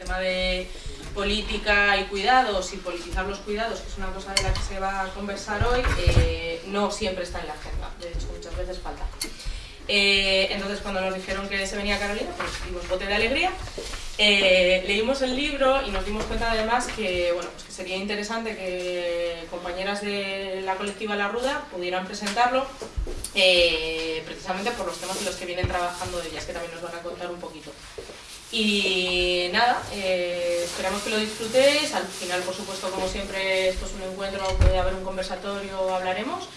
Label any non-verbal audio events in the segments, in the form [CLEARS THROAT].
tema de política y cuidados y politizar los cuidados, que es una cosa de la que se va a conversar hoy, eh, no siempre está en la agenda, de hecho muchas veces falta. Eh, entonces cuando nos dijeron que se venía Carolina, pues dimos bote de alegría. Eh, leímos el libro y nos dimos cuenta además que, bueno, pues que sería interesante que compañeras de la colectiva La Ruda pudieran presentarlo precisamente por los temas en los que vienen trabajando ellas, que también nos van a contar un poquito. Y nada, eh, esperamos que lo disfrutéis. Al final, por supuesto, como siempre, esto es un encuentro, puede haber un conversatorio, hablaremos.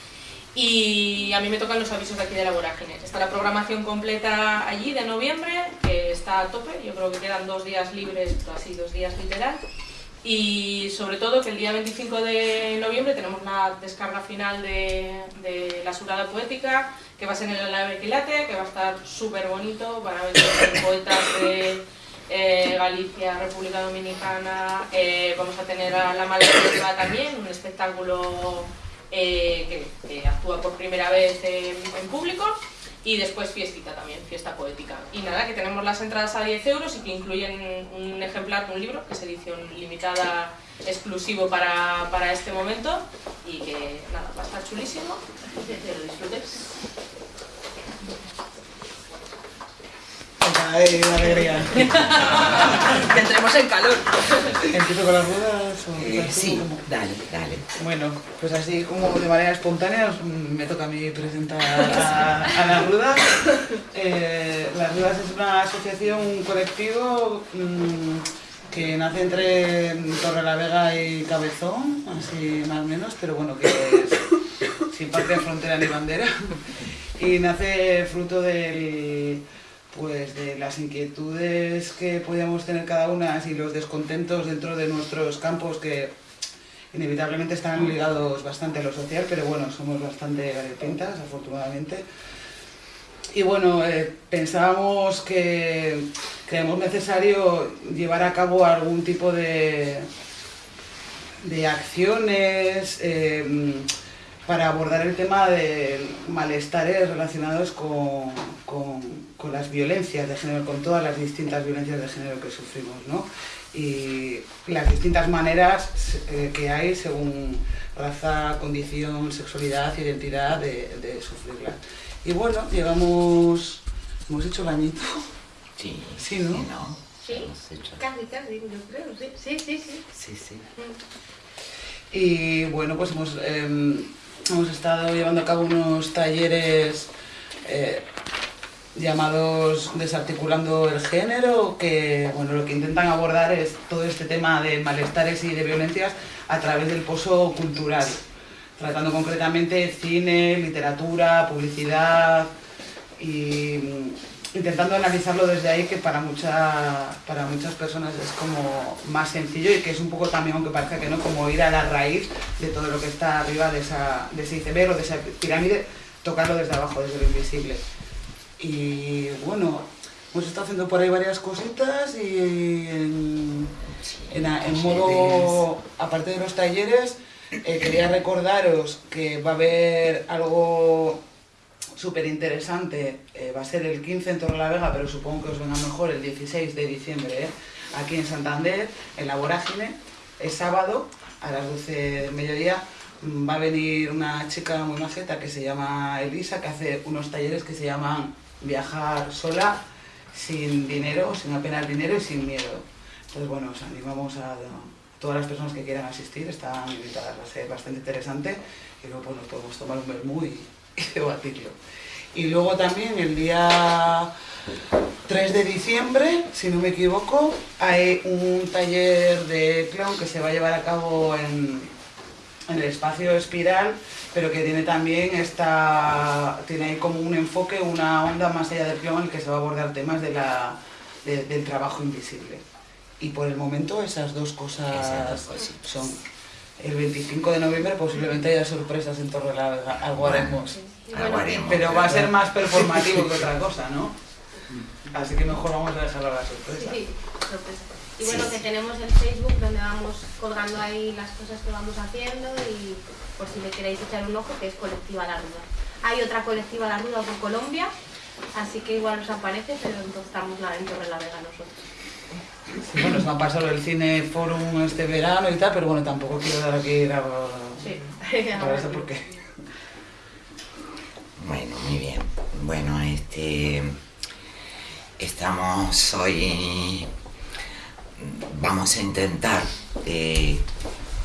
Y a mí me tocan los avisos de aquí de la vorágine. Está la programación completa allí de noviembre, que está a tope. Yo creo que quedan dos días libres, así dos días literal. Y sobre todo que el día 25 de noviembre tenemos la descarga final de, la surada poética, que va a ser en el Equilate, que va a estar súper bonito, para ver poetas de eh, Galicia, República Dominicana, eh, vamos a tener a La Maldiva también, un espectáculo eh, que, actúa por primera vez en público, y después fiestita también, fiesta poética. Y nada, que tenemos las entradas a 10 euros y que incluyen un ejemplar de un libro, que es edición limitada exclusivo para, para este momento y que nada, va a estar chulísimo, que lo disfrutes. ¡Ay, la alegría! que entremos en calor. ¿Empiezo con las ruedas? Eh, sí, dale, dale. Bueno, pues así como de manera espontánea mm, me toca a mí presentar a, Las Rudas. Eh, las Rudas es una asociación, un colectivo mmm, que nace entre Torre la Vega y Cabezón, así más o menos, pero bueno, que es sin parte de frontera ni bandera. Y nace fruto del pues de las inquietudes que podíamos tener cada una y los descontentos dentro de nuestros campos que inevitablemente están ligados bastante a lo social, pero bueno, somos bastante variopintas, afortunadamente. Y bueno, eh, pensábamos que creemos necesario llevar a cabo algún tipo de, de acciones, eh, para abordar el tema de malestares relacionados con, con, las violencias de género, con todas las distintas violencias de género que sufrimos, ¿no? Y las distintas maneras eh, que hay según raza, condición, sexualidad, identidad de, de sufrirlas. Y bueno, llevamos, hemos hecho el añito. Sí, sí, ¿no? Sí, ¿no? sí. casi, casi, yo creo, sí, sí, sí. Sí, sí. sí. Mm. Y bueno, pues hemos... Eh, hemos estado llevando a cabo unos talleres eh, llamados Desarticulando el Género, que bueno, lo que intentan abordar es todo este tema de malestares y de violencias a través del pozo cultural, tratando concretamente cine, literatura, publicidad y intentando analizarlo desde ahí, que para, mucha, para muchas personas es como más sencillo y que es un poco también, aunque parezca que no, como ir a la raíz de todo lo que está arriba de, esa, de ese iceberg o de esa pirámide, tocarlo desde abajo, desde lo invisible. Y bueno, hemos estado haciendo por ahí varias cositas y en, en, modo, aparte de los talleres, eh, quería recordaros que va a haber algo súper interesante, eh, va a ser el 15 en Torre la Vega, pero supongo que os venga mejor el 16 de diciembre, ¿eh? aquí en Santander, en la Vorágine, es sábado, a las 12 del mediodía, mm, va a venir una chica muy majeta que se llama Elisa, que hace unos talleres que se llaman Viajar sola, sin dinero, sin apenas dinero y sin miedo. Entonces, bueno, os animamos a, todas las personas que quieran asistir, están invitadas, va a ser bastante interesante y luego pues, nos podemos tomar un vermú y, [LAUGHS] y debatirlo. Y luego también el día 3 de diciembre, si no me equivoco, hay un taller de clown que se va a llevar a cabo en, en el espacio espiral, pero que tiene también esta, tiene ahí como un enfoque, una onda más allá del clown en el que se va a abordar temas de la, del trabajo invisible. Y por el momento esas dos cosas son el 25 de noviembre posiblemente haya sorpresas en Torre la Vega, algo haremos. Pero va a ser más performativo que [LAUGHS] otra cosa, ¿no? Así que mejor vamos a dejarlo a la sorpresa. Sí, sorpresa. Y bueno, que tenemos el Facebook donde vamos colgando ahí las cosas que vamos haciendo y por si le queréis echar un ojo, que es Colectiva La Ruda. Hay otra Colectiva La Ruda por Colombia, así que igual os aparece, pero entonces estamos en Torre la Vega nosotros. Sí, bueno, se me ha pasado el Cine Forum este verano y tal, pero bueno, tampoco quiero dar aquí la... Sí. [LAUGHS] Para eso porque... Bueno, muy bien. Bueno, este. Estamos hoy. Vamos a intentar eh,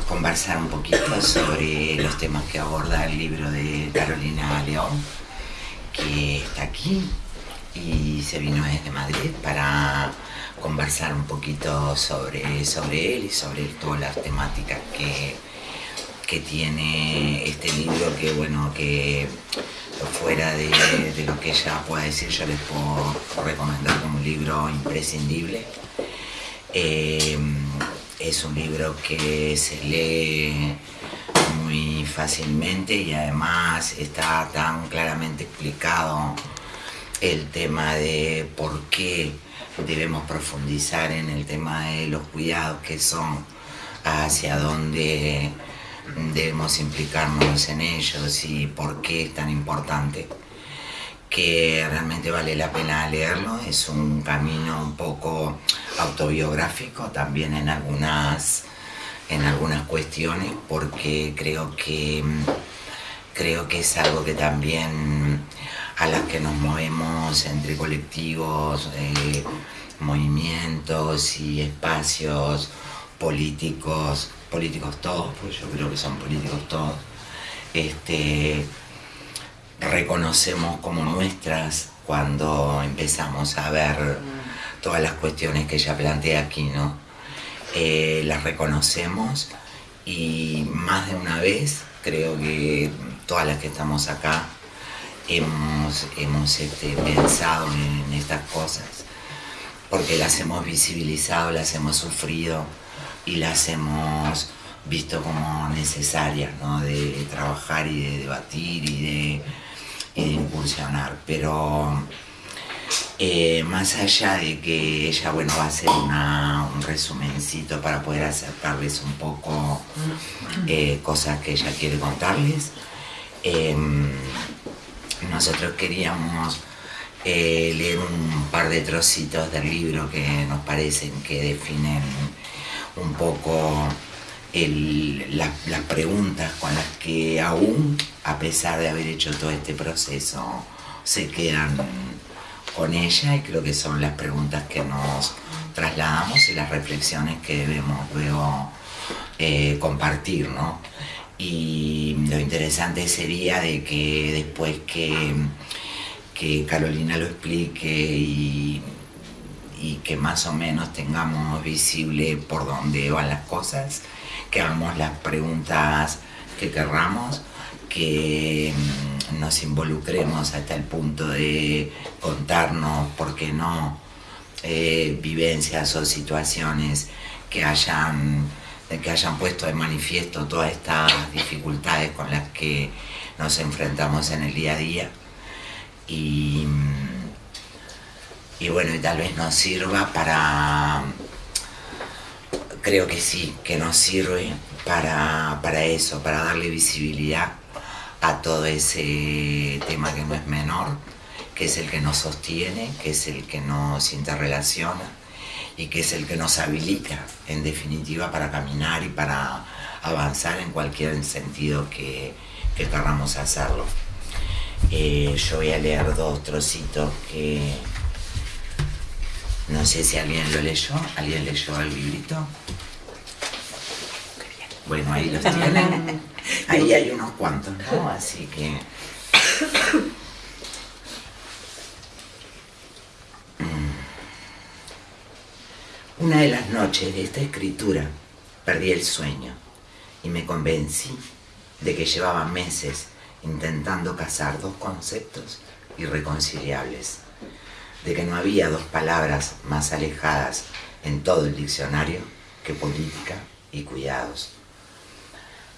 conversar un poquito sobre los temas que aborda el libro de Carolina León, que está aquí y se vino desde Madrid para conversar un poquito sobre, sobre él y sobre todas las temáticas que, que tiene este libro, que bueno, que fuera de, de lo que ella pueda decir, yo les puedo recomendar como un libro imprescindible. Eh, es un libro que se lee muy fácilmente y además está tan claramente explicado el tema de por qué debemos profundizar en el tema de los cuidados que son, hacia dónde debemos implicarnos en ellos y por qué es tan importante que realmente vale la pena leerlo. Es un camino un poco autobiográfico también en algunas, en algunas cuestiones porque creo que, creo que es algo que también a las que nos movemos entre colectivos, eh, movimientos y espacios políticos, políticos todos, pues yo creo que son políticos todos, este, reconocemos como nuestras cuando empezamos a ver todas las cuestiones que ella plantea aquí, ¿no? Eh, las reconocemos y más de una vez creo que todas las que estamos acá hemos, hemos este, pensado en estas cosas porque las hemos visibilizado, las hemos sufrido y las hemos visto como necesarias, ¿no? De trabajar y de debatir y de, y incursionar. Pero eh, más allá de que ella, bueno, va a hacer una, un resumencito para poder acercarles un poco eh, cosas que ella quiere contarles, em, nosotros queríamos eh, leer un par de trocitos del libro que nos parecen que definen un poco las preguntas con las que aún, a pesar de haber hecho todo este proceso, se quedan con ella y creo que son las preguntas que nos trasladamos y las reflexiones que debemos luego eh, compartir, ¿no? Y lo interesante sería de que después que, que Carolina lo explique y y que más o menos tengamos visible por dónde van las cosas, que hagamos las preguntas que querramos, que mm, nos involucremos hasta el punto de contarnos, ¿por qué no?, eh, vivencias o situaciones que hayan, que hayan puesto de manifiesto todas estas dificultades con las que nos enfrentamos en el día a día. Y, mm, y bueno, y tal vez nos sirva para, creo que sí, que nos sirve para, para eso, para darle visibilidad a todo ese tema que no es menor, que es el que nos sostiene, que es el que nos interrelaciona y que es el que nos habilita, en definitiva, para caminar y para avanzar en cualquier sentido que, que hacerlo. Eh, yo voy a leer dos trocitos que no sé si alguien lo leyó. ¿Alguien leyó el librito? Bueno, ahí los [LAUGHS] tienen. Ahí hay unos cuantos, ¿no? Así que... Mm. Una de las noches de esta escritura perdí el sueño y me convencí de que llevaba meses intentando casar dos conceptos irreconciliables de que no había dos palabras más alejadas en todo el diccionario que política y cuidados.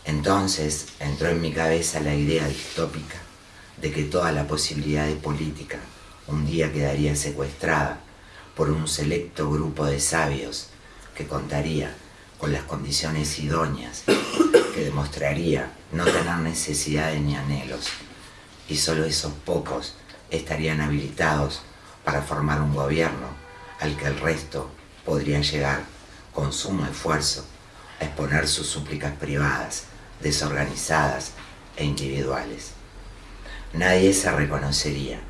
Entonces entró en mi cabeza la idea distópica de que toda la posibilidad de política un día quedaría secuestrada por un selecto grupo de sabios que contaría con las condiciones idóneas que demostraría no tener necesidades ni anhelos, y solo esos pocos estarían habilitados para formar un gobierno al que el resto podría llegar, con sumo esfuerzo, a exponer sus súplicas privadas, desorganizadas e individuales. Nadie se reconocería,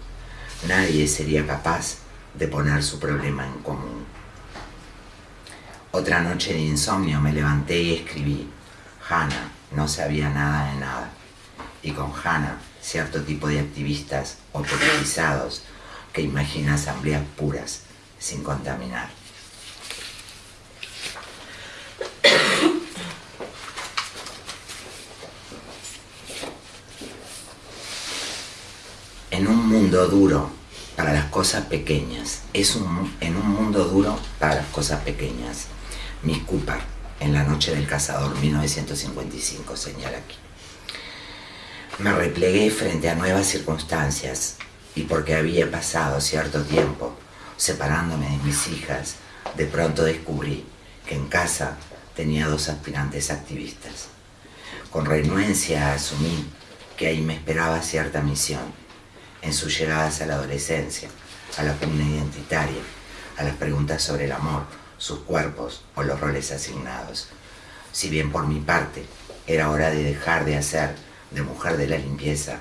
nadie sería capaz de poner su problema en común. Otra noche de insomnio me levanté y escribí, Hannah no sabía nada de nada. Y con Hannah, cierto tipo de activistas o politizados que imagina asambleas puras sin contaminar. En un mundo duro para las cosas pequeñas, es un, en un mundo duro para las cosas pequeñas. Miss Cooper, en La Noche del Cazador, 1955, señala aquí. Me replegué frente a nuevas circunstancias y porque había pasado cierto tiempo separándome de mis hijas, de pronto descubrí que en casa tenía dos aspirantes activistas. Con renuencia asumí que ahí me esperaba cierta misión en sus llegadas a la adolescencia, a la pugna identitaria, a las preguntas sobre el amor, sus cuerpos o los roles asignados. Si bien por mi parte era hora de dejar de hacer de mujer de la limpieza,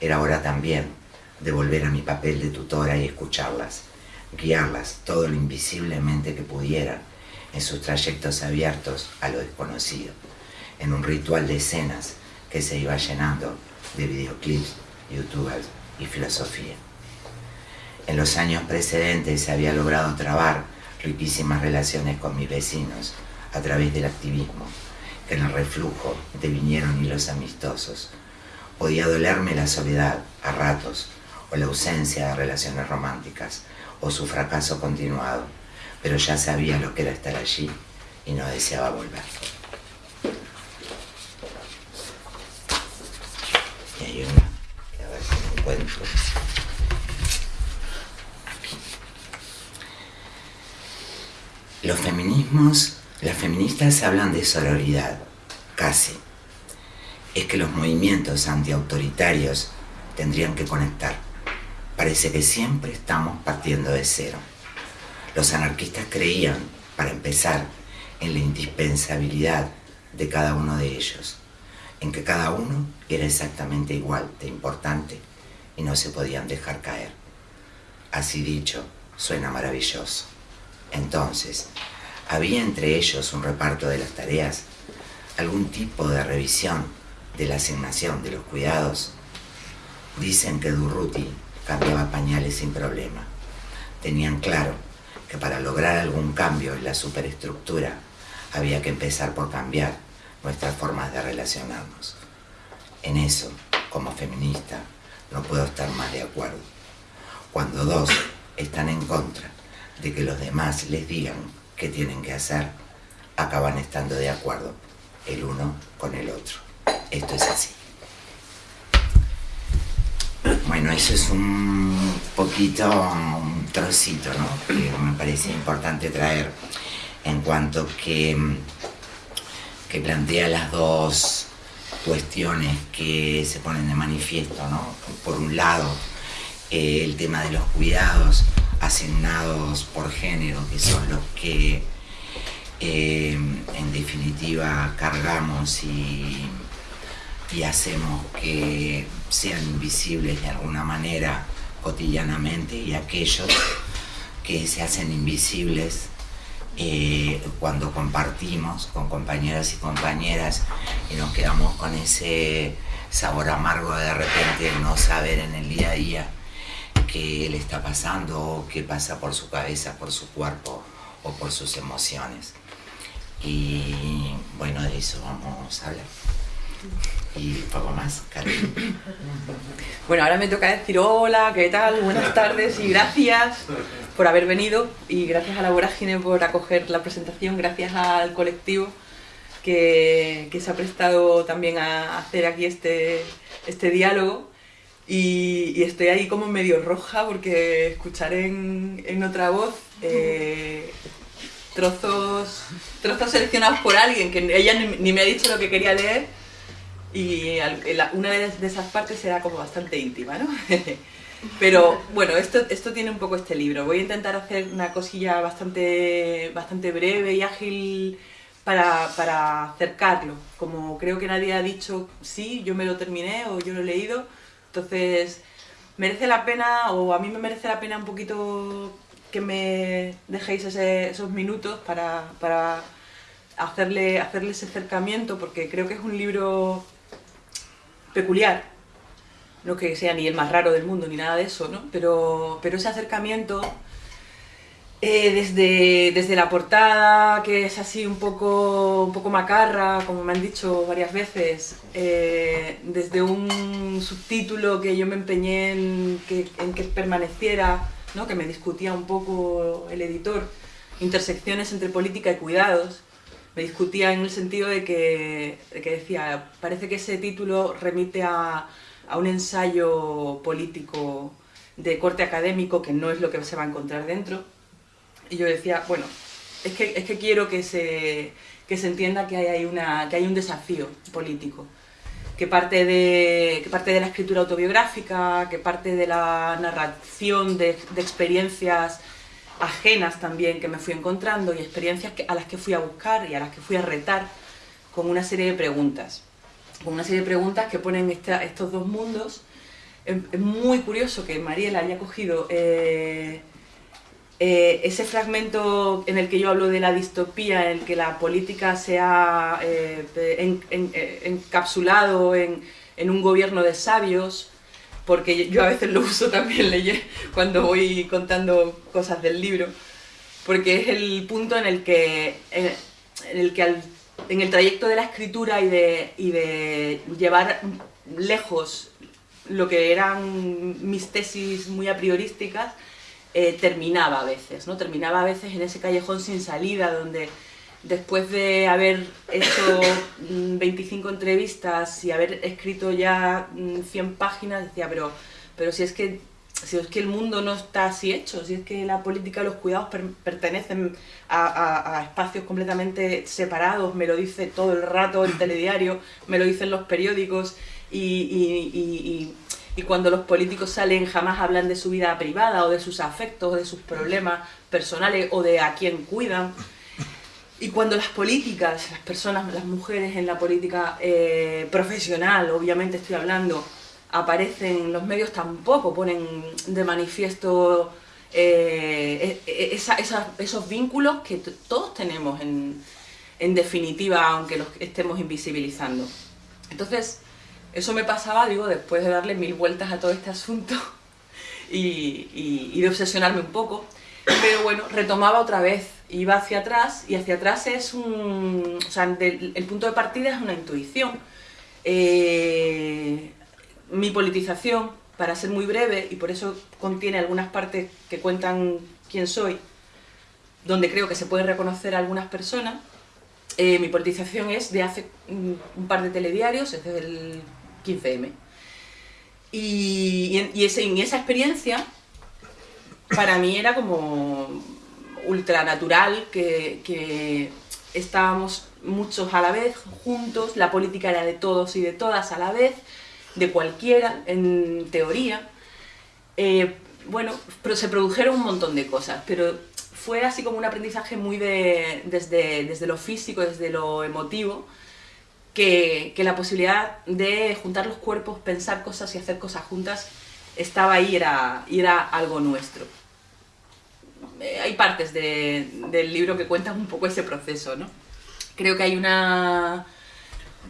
era hora también de volver a mi papel de tutora y escucharlas, guiarlas todo lo invisiblemente que pudiera en sus trayectos abiertos a lo desconocido, en un ritual de escenas que se iba llenando de videoclips, youtubers y filosofía. En los años precedentes se había logrado trabar riquísimas relaciones con mis vecinos a través del activismo, que en el reflujo devinieron hilos amistosos. Podía dolerme la soledad a ratos, o la ausencia de relaciones románticas, o su fracaso continuado, pero ya sabía lo que era estar allí y no deseaba volver. Y hay una a ver si me encuentro. Los feminismos, las feministas hablan de sororidad, casi. Es que los movimientos antiautoritarios tendrían que conectar. Parece que siempre estamos partiendo de cero. Los anarquistas creían, para empezar, en la indispensabilidad de cada uno de ellos, en que cada uno era exactamente igual de importante y no se podían dejar caer. Así dicho, suena maravilloso. Entonces, ¿había entre ellos un reparto de las tareas? ¿Algún tipo de revisión de la asignación de los cuidados? Dicen que Durruti cambiaba pañales sin problema. Tenían claro que para lograr algún cambio en la superestructura había que empezar por cambiar nuestras formas de relacionarnos. En eso, como feminista, no puedo estar más de acuerdo. Cuando dos están en contra de que los demás les digan qué tienen que hacer, acaban estando de acuerdo el uno con el otro. Esto es así. Bueno, eso es un poquito, un trocito, ¿no? Que me parece importante traer en cuanto que, que plantea las dos cuestiones que se ponen de manifiesto, ¿no? Por un lado, eh, el tema de los cuidados asignados por género, que son los que eh, en definitiva cargamos y, y hacemos que sean invisibles de alguna manera cotidianamente y aquellos que se hacen invisibles eh, cuando compartimos con compañeros y compañeras y nos quedamos con ese sabor amargo de repente no saber en el día a día qué le está pasando o qué pasa por su cabeza, por su cuerpo o por sus emociones. Y bueno, de eso vamos a hablar. Y poco más, Carmen. Bueno, ahora me toca decir hola, ¿qué tal? Buenas tardes y gracias por haber venido y gracias a la Vorágine por acoger la presentación, gracias al colectivo que, que se ha prestado también a hacer aquí este, este diálogo. Y, estoy ahí como medio roja porque escuchar en, en otra voz eh, trozos, trozos seleccionados por alguien que ella ni me ha dicho lo que quería leer y la- una de, esas partes era como bastante íntima, ¿no? [LAUGHS] Pero bueno, esto, esto tiene un poco este libro. Voy a intentar hacer una cosilla bastante, bastante breve y ágil para, para acercarlo. Como creo que nadie ha dicho, sí, yo me lo terminé o yo lo he leído. Entonces, merece la pena, o a mí me merece la pena un poquito que me dejéis ese- esos minutos para, para hacerle, hacerle ese acercamiento, porque creo que es un libro peculiar. No que sea ni el más raro del mundo ni nada de eso, ¿no? Pero, pero ese acercamiento eh, desde, desde la portada, que es así un poco, un poco macarra, como me han dicho varias veces, eh, desde un subtítulo que yo me empeñé en que, en que permaneciera, ¿no? que me discutía un poco el editor, intersecciones entre política y cuidados, me discutía en el sentido de que, que decía, parece que ese título remite a, a un ensayo político de corte académico que no es lo que se va a encontrar dentro. Y yo decía, bueno, es que, es que quiero que se, que se entienda que hay, una, que hay un desafío político, que parte, de, que parte de la escritura autobiográfica, que parte de la narración de, de experiencias ajenas también que me fui encontrando y experiencias a las que fui a buscar y a las que fui a retar con una serie de preguntas. Con una serie de preguntas que ponen esta- estos dos mundos. Es, es muy curioso que Mariela haya cogido eh, eh, ese fragmento en el que yo hablo de la distopía, en el que la política se ha eh, en- en- eh, encapsulado en, en un gobierno de sabios, porque yo a veces lo uso también [LAUGHS] leye- cuando voy contando cosas del libro, porque es el punto en el que, en el que al- en el trayecto de la escritura y de, y de llevar lejos lo que eran mis tesis muy a priorísticas, eh, terminaba a veces, ¿no? Terminaba a veces en ese callejón sin salida donde después de haber hecho [COUGHS] mm, 25 entrevistas y haber escrito ya mm, 100 páginas, decía, pero, pero si es que si es que el mundo no está así hecho, si es que la política y los cuidados per- pertenecen a, a- a espacios completamente separados, me lo dice todo el rato el [COUGHS] telediario, me lo dicen los periódicos y, y- y- y- y cuando los políticos salen jamás hablan de su vida privada o de sus afectos, o de sus problemas personales o de a quién cuidan. Y cuando las políticas, las personas, las mujeres en la política eh, profesional, obviamente estoy hablando, aparecen en los medios, tampoco ponen de manifiesto eh, e- e- esos vínculos que todos tenemos en, definitiva, aunque los estemos invisibilizando. Entonces, eso me pasaba, digo, después de darle mil vueltas a todo este asunto [LAUGHS] y, y- y de obsesionarme un poco. Pero bueno, retomaba otra vez, iba hacia atrás y hacia atrás es un... O sea, el punto de partida es una intuición. Eh, mi politización, para ser muy breve, y por eso contiene algunas partes que cuentan quién soy, donde creo que se pueden reconocer a algunas personas, eh, mi politización es de hace un, par de telediarios, es desde el 15M. Y, y, en- y y esa experiencia para mí era como ultranatural, que, estábamos muchos a la vez, juntos, la política era de todos y de todas a la vez, de cualquiera, en teoría. Eh, bueno, pero se produjeron un montón de cosas, pero fue así como un aprendizaje muy de, desde, desde lo físico, desde lo emotivo, que, que la posibilidad de juntar los cuerpos, pensar cosas y hacer cosas juntas estaba ahí, era, y era algo nuestro. Eh, hay partes de- del libro que cuentan un poco ese proceso, ¿no? Creo que hay una...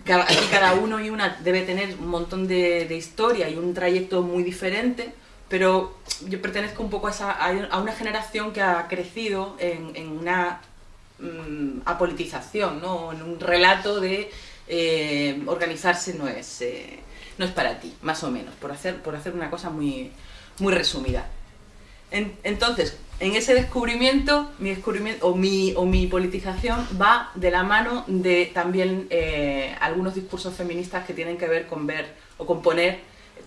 Aquí cada uno y una debe tener un montón de, historia y un trayecto muy diferente, pero yo pertenezco un poco a, esa, a una generación que ha crecido en, una mm, apolitización, ¿no? en un relato de eh, organizarse no es, eh, no es para ti, más o menos, por hacer, por hacer una cosa muy, muy resumida. En- entonces, en ese descubrimiento, mi descubrimiento o mi, o mi politización va de la mano de también eh, algunos discursos feministas que tienen que ver con ver o con poner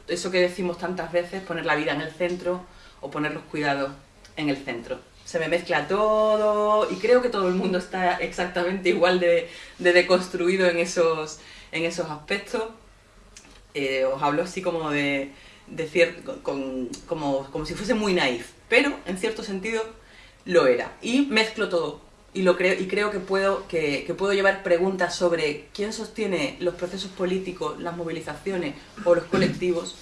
eso que decimos tantas veces, poner la vida en el centro o poner los cuidados en el centro. Se me mezcla todo y creo que todo el mundo está exactamente igual de, de deconstruido en esos, en esos aspectos. Eh, os hablo así como de, de como, como si fuese muy naif, pero en cierto sentido lo era. Y mezclo todo y, lo creo, y creo que puedo, que, puedo llevar preguntas sobre quién sostiene los procesos políticos, las movilizaciones o los colectivos,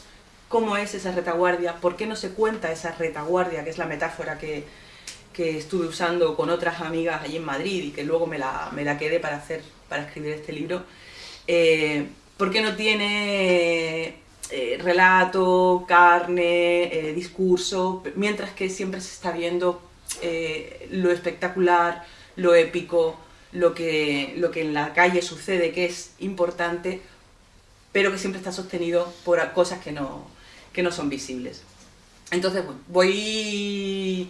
cómo es esa retaguardia, por qué no se cuenta esa retaguardia, que es la metáfora que, que estuve usando con otras amigas allí en Madrid y que luego me la, me la quedé para, hacer, para escribir este libro. Eh, ¿Por qué no tiene eh, relato, carne, eh, discurso, mientras que siempre se está viendo lo espectacular, lo épico, lo que, lo que en la calle sucede, que es importante, pero que siempre está sostenido por cosas que no, que no son visibles. Entonces, voy,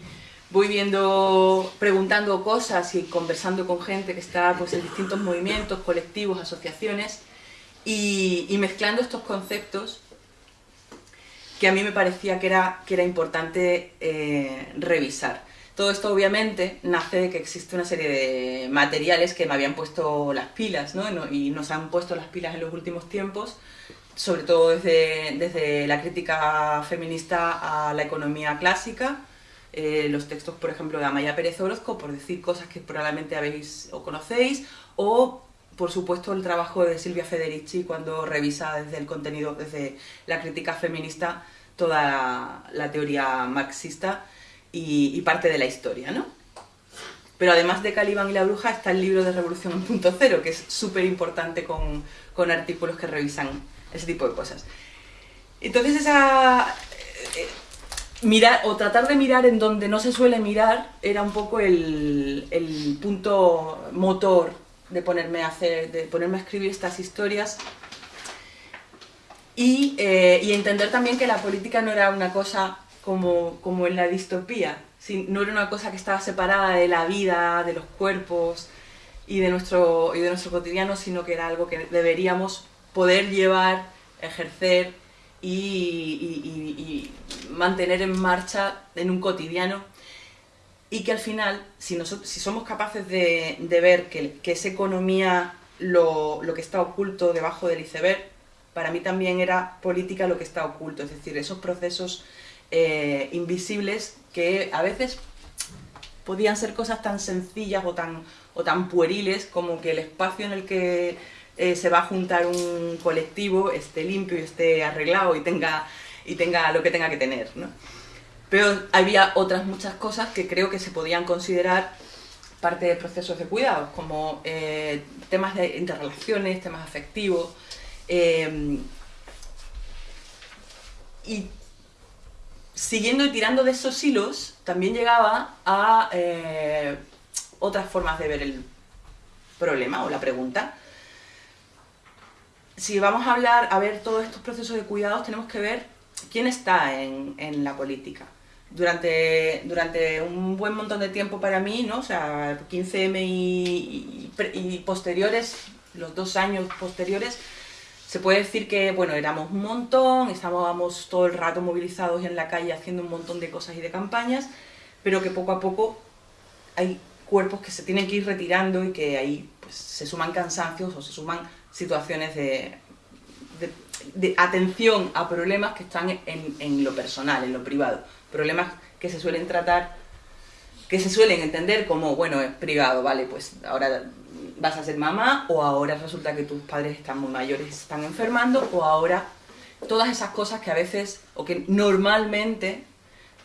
voy viendo, preguntando cosas y conversando con gente que está pues, en distintos movimientos, colectivos, asociaciones, y, mezclando estos conceptos que a mí me parecía que era, que era importante eh, revisar. Todo esto obviamente nace de que existe una serie de materiales que me habían puesto las pilas, ¿no? Y nos han puesto las pilas en los últimos tiempos, sobre todo desde, desde la crítica feminista a la economía clásica, eh, los textos, por ejemplo, de Amaya Pérez Orozco, por decir cosas que probablemente habéis o conocéis, o por supuesto el trabajo de Silvia Federici cuando revisa desde el contenido, desde la crítica feminista, toda la teoría marxista y, parte de la historia, ¿no? Pero además de Calibán y la bruja está el libro de Revolución 1.0, que es súper importante con, con, artículos que revisan ese tipo de cosas. Entonces esa... Eh, mirar, o tratar de mirar en donde no se suele mirar era un poco el, el punto motor de ponerme a hacer, de ponerme a escribir estas historias y, eh, y entender también que la política no era una cosa como, como en la distopía. no era una cosa que estaba separada de la vida, de los cuerpos y de, nuestro, y de nuestro cotidiano, sino que era algo que deberíamos poder llevar, ejercer y, mantener en marcha en un cotidiano y que al final, si, nosotros, si somos capaces de, de ver que, que, esa economía, lo, lo, que está oculto debajo del iceberg, para mí también era política lo que está oculto, es decir, esos procesos eh, invisibles que a veces podían ser cosas tan sencillas o tan, o tan pueriles como que el espacio en el que eh, se va a juntar un colectivo esté limpio y esté arreglado y tenga, y tenga lo que tenga que tener. Pero había otras muchas cosas que creo que se podían considerar parte de procesos de cuidados, como eh, temas de interrelaciones, temas afectivos. y siguiendo y tirando de esos hilos, también llegaba a eh, otras formas de ver el problema o la pregunta. Si vamos a hablar, a ver todos estos procesos de cuidados, tenemos que ver quién está en, la política. Durante, durante un buen montón de tiempo para mí, ¿no? o sea, 15M y posteriores, los dos años posteriores, se puede decir que, bueno, éramos un montón, estábamos todo el rato movilizados en la calle haciendo un montón de cosas y de campañas, pero que poco a poco hay cuerpos que se tienen que ir retirando y que ahí pues, se suman cansancios o se suman situaciones de, de, atención a problemas que están en, en, lo personal, en lo privado. Problemas que se suelen tratar, que se suelen entender como, bueno, es privado, vale, pues ahora vas a ser mamá o ahora resulta que tus padres están muy mayores se están enfermando o ahora todas esas cosas que a veces o que normalmente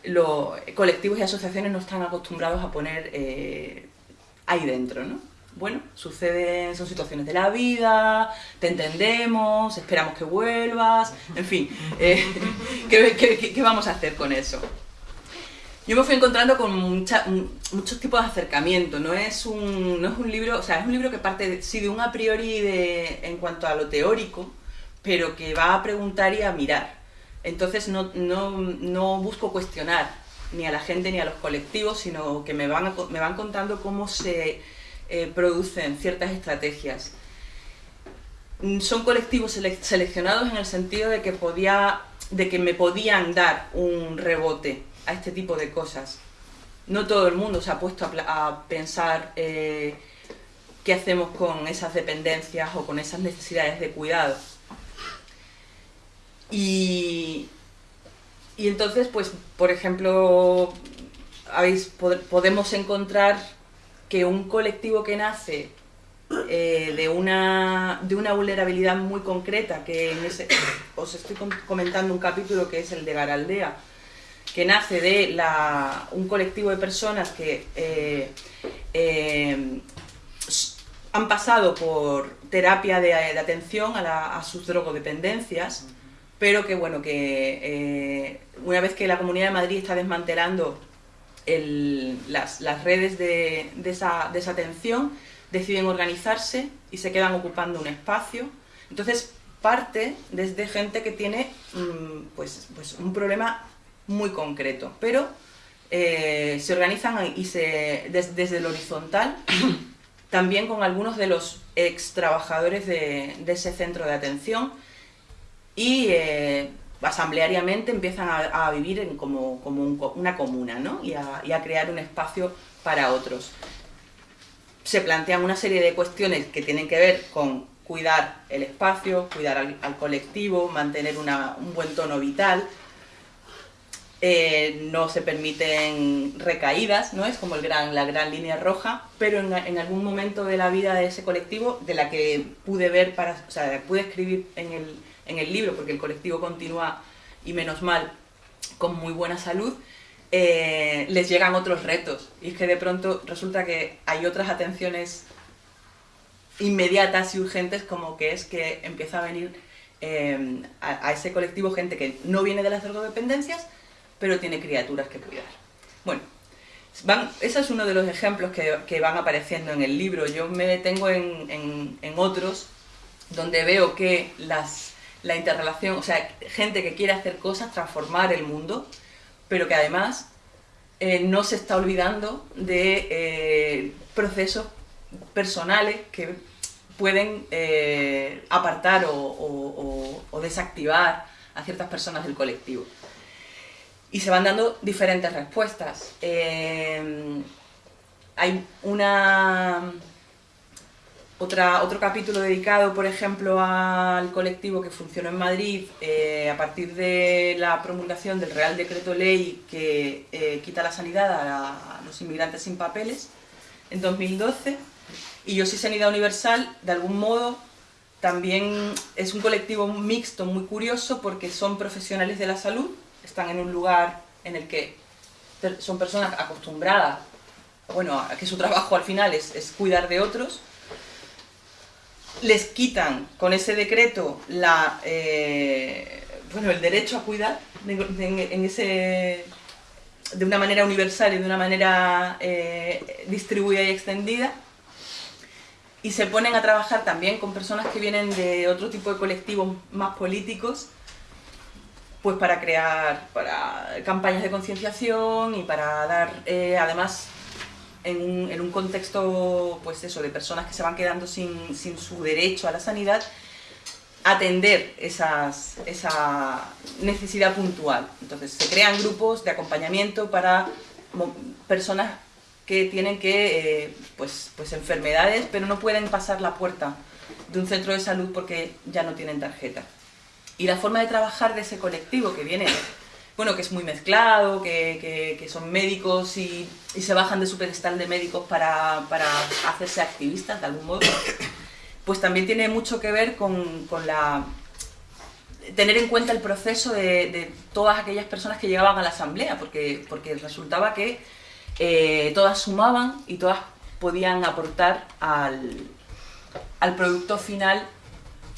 los colectivos y asociaciones no están acostumbrados a poner eh, ahí dentro, ¿no? Bueno, suceden, son situaciones de la vida, te entendemos, esperamos que vuelvas, en fin, eh, [LAUGHS] qué vamos a hacer con eso? yo me fui encontrando con muchos tipos de acercamiento. No es, un, no es un libro, o sea, es un libro que parte de, sí de un a priori de, en cuanto a lo teórico, pero que va a preguntar y a mirar. Entonces no, no, no busco cuestionar ni a la gente ni a los colectivos, sino que me van, me van contando cómo se eh, producen ciertas estrategias. Son colectivos seleccionados en el sentido de que, podía, de que me podían dar un rebote a este tipo de cosas. No todo el mundo se ha puesto a, pensar eh, qué hacemos con esas dependencias o con esas necesidades de cuidado. Y, y entonces, pues, por ejemplo, habéis, podemos encontrar que un colectivo que nace eh, de, una, de una vulnerabilidad muy concreta, que en ese, os estoy comentando un capítulo que es el de Garaldea, que nace de un colectivo de personas que eh, eh, han pasado por terapia de, atención a, sus drogodependencias, pero que bueno, que una vez que la Comunidad de Madrid está desmantelando las, redes de, esa, de esa atención, deciden organizarse y se quedan ocupando un espacio. Entonces parte desde gente que tiene mm, pues, pues un problema muy concreto, pero eh, se organizan y se, desde el horizontal [COUGHS] también con algunos de los ex trabajadores de, ese centro de atención y eh, asambleariamente empiezan a, vivir en como, como una comuna ¿no? y, a crear un espacio para otros se plantean una serie de cuestiones que tienen que ver con cuidar el espacio, cuidar al, colectivo, mantener un buen tono vital. Eh, no se permiten recaídas, ¿no? Es como la gran línea roja, pero en, algún momento de la vida de ese colectivo, de la que pude ver, o sea, pude escribir en el, en el libro, porque el colectivo continúa, y menos mal, con muy buena salud, eh, les llegan otros retos. Y es que de pronto resulta que hay otras atenciones inmediatas y urgentes como que es que empieza a venir eh, a, ese colectivo gente que no viene de las drogodependencias, pero tiene criaturas que cuidar. Bueno, van, ese es uno de los ejemplos que, van apareciendo en el libro. Yo me detengo en, otros donde veo que las, la interrelación, o sea, gente que quiere hacer cosas, transformar el mundo, pero que además eh, no se está olvidando de eh, procesos personales que pueden eh, apartar o, desactivar a ciertas personas del colectivo. Y se van dando diferentes respuestas. hay una otro capítulo dedicado, por ejemplo, al colectivo que funcionó en Madrid eh, a partir de la promulgación del Real Decreto Ley que eh, quita la sanidad a, los inmigrantes sin papeles en 2012. Y Yo sí Sanidad Universal, de algún modo, también es un colectivo mixto muy curioso porque son profesionales de la salud, están en un lugar en el que son personas acostumbradas, bueno, a que su trabajo al final es cuidar de otros, les quitan con ese decreto la, eh, bueno, el derecho a cuidar en, ese, de una manera universal y de una manera eh, distribuida y extendida y se ponen a trabajar también con personas que vienen de otro tipo de colectivos más políticos pues para crear para campañas de concienciación y para dar eh, además en un, contexto, pues eso, de personas que se van quedando sin, su derecho a la sanidad, atender esas, esa necesidad puntual. Entonces se crean grupos de acompañamiento para personas que tienen que, eh, pues, pues enfermedades, pero no pueden pasar la puerta de un centro de salud porque ya no tienen tarjeta. Y la forma de trabajar de ese colectivo que viene bueno, que es muy mezclado, que, son médicos y, se bajan de su pedestal de médicos para, hacerse activistas de algún modo, pues también tiene mucho que ver con, la tener en cuenta el proceso de, todas aquellas personas que llegaban a la asamblea, porque, porque resultaba que eh, todas sumaban y todas podían aportar al, producto final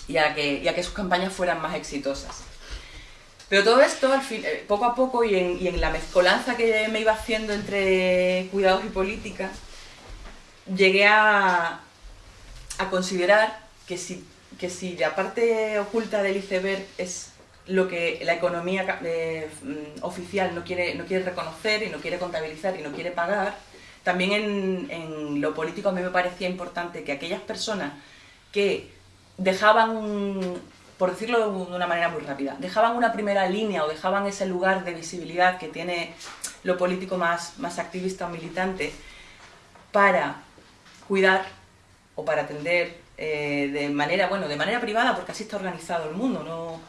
y a, que, y a que sus campañas fueran más exitosas. Pero todo esto, al fin, eh, poco a poco, y en, la mezcolanza que me iba haciendo entre cuidados y política, llegué a, considerar que si, que si la parte oculta del iceberg es lo que la economía eh, mm, oficial no quiere, no quiere reconocer y no quiere contabilizar y no quiere pagar, también en, en lo político a mí me parecía importante que aquellas personas que dejaban por decirlo de una manera muy rápida, dejaban una primera línea o dejaban ese lugar de visibilidad que tiene lo político más, más activista o militante para cuidar o para atender eh, de manera, bueno, de manera privada, porque así está organizado el mundo, ¿no?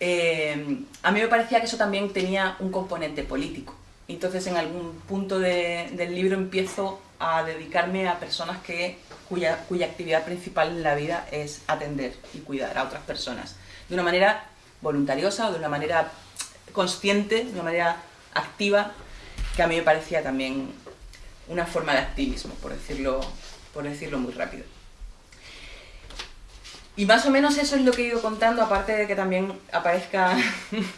eh, a mí me parecía que eso también tenía un componente político. Entonces en algún punto del libro empiezo a dedicarme a personas que, cuya, actividad principal en la vida es atender y cuidar a otras personas. De una manera voluntariosa o de una manera consciente, de una manera activa, que a mí me parecía también una forma de activismo, por decirlo, por decirlo muy rápido. Y más o menos eso es lo que he ido contando, aparte de que también aparezcan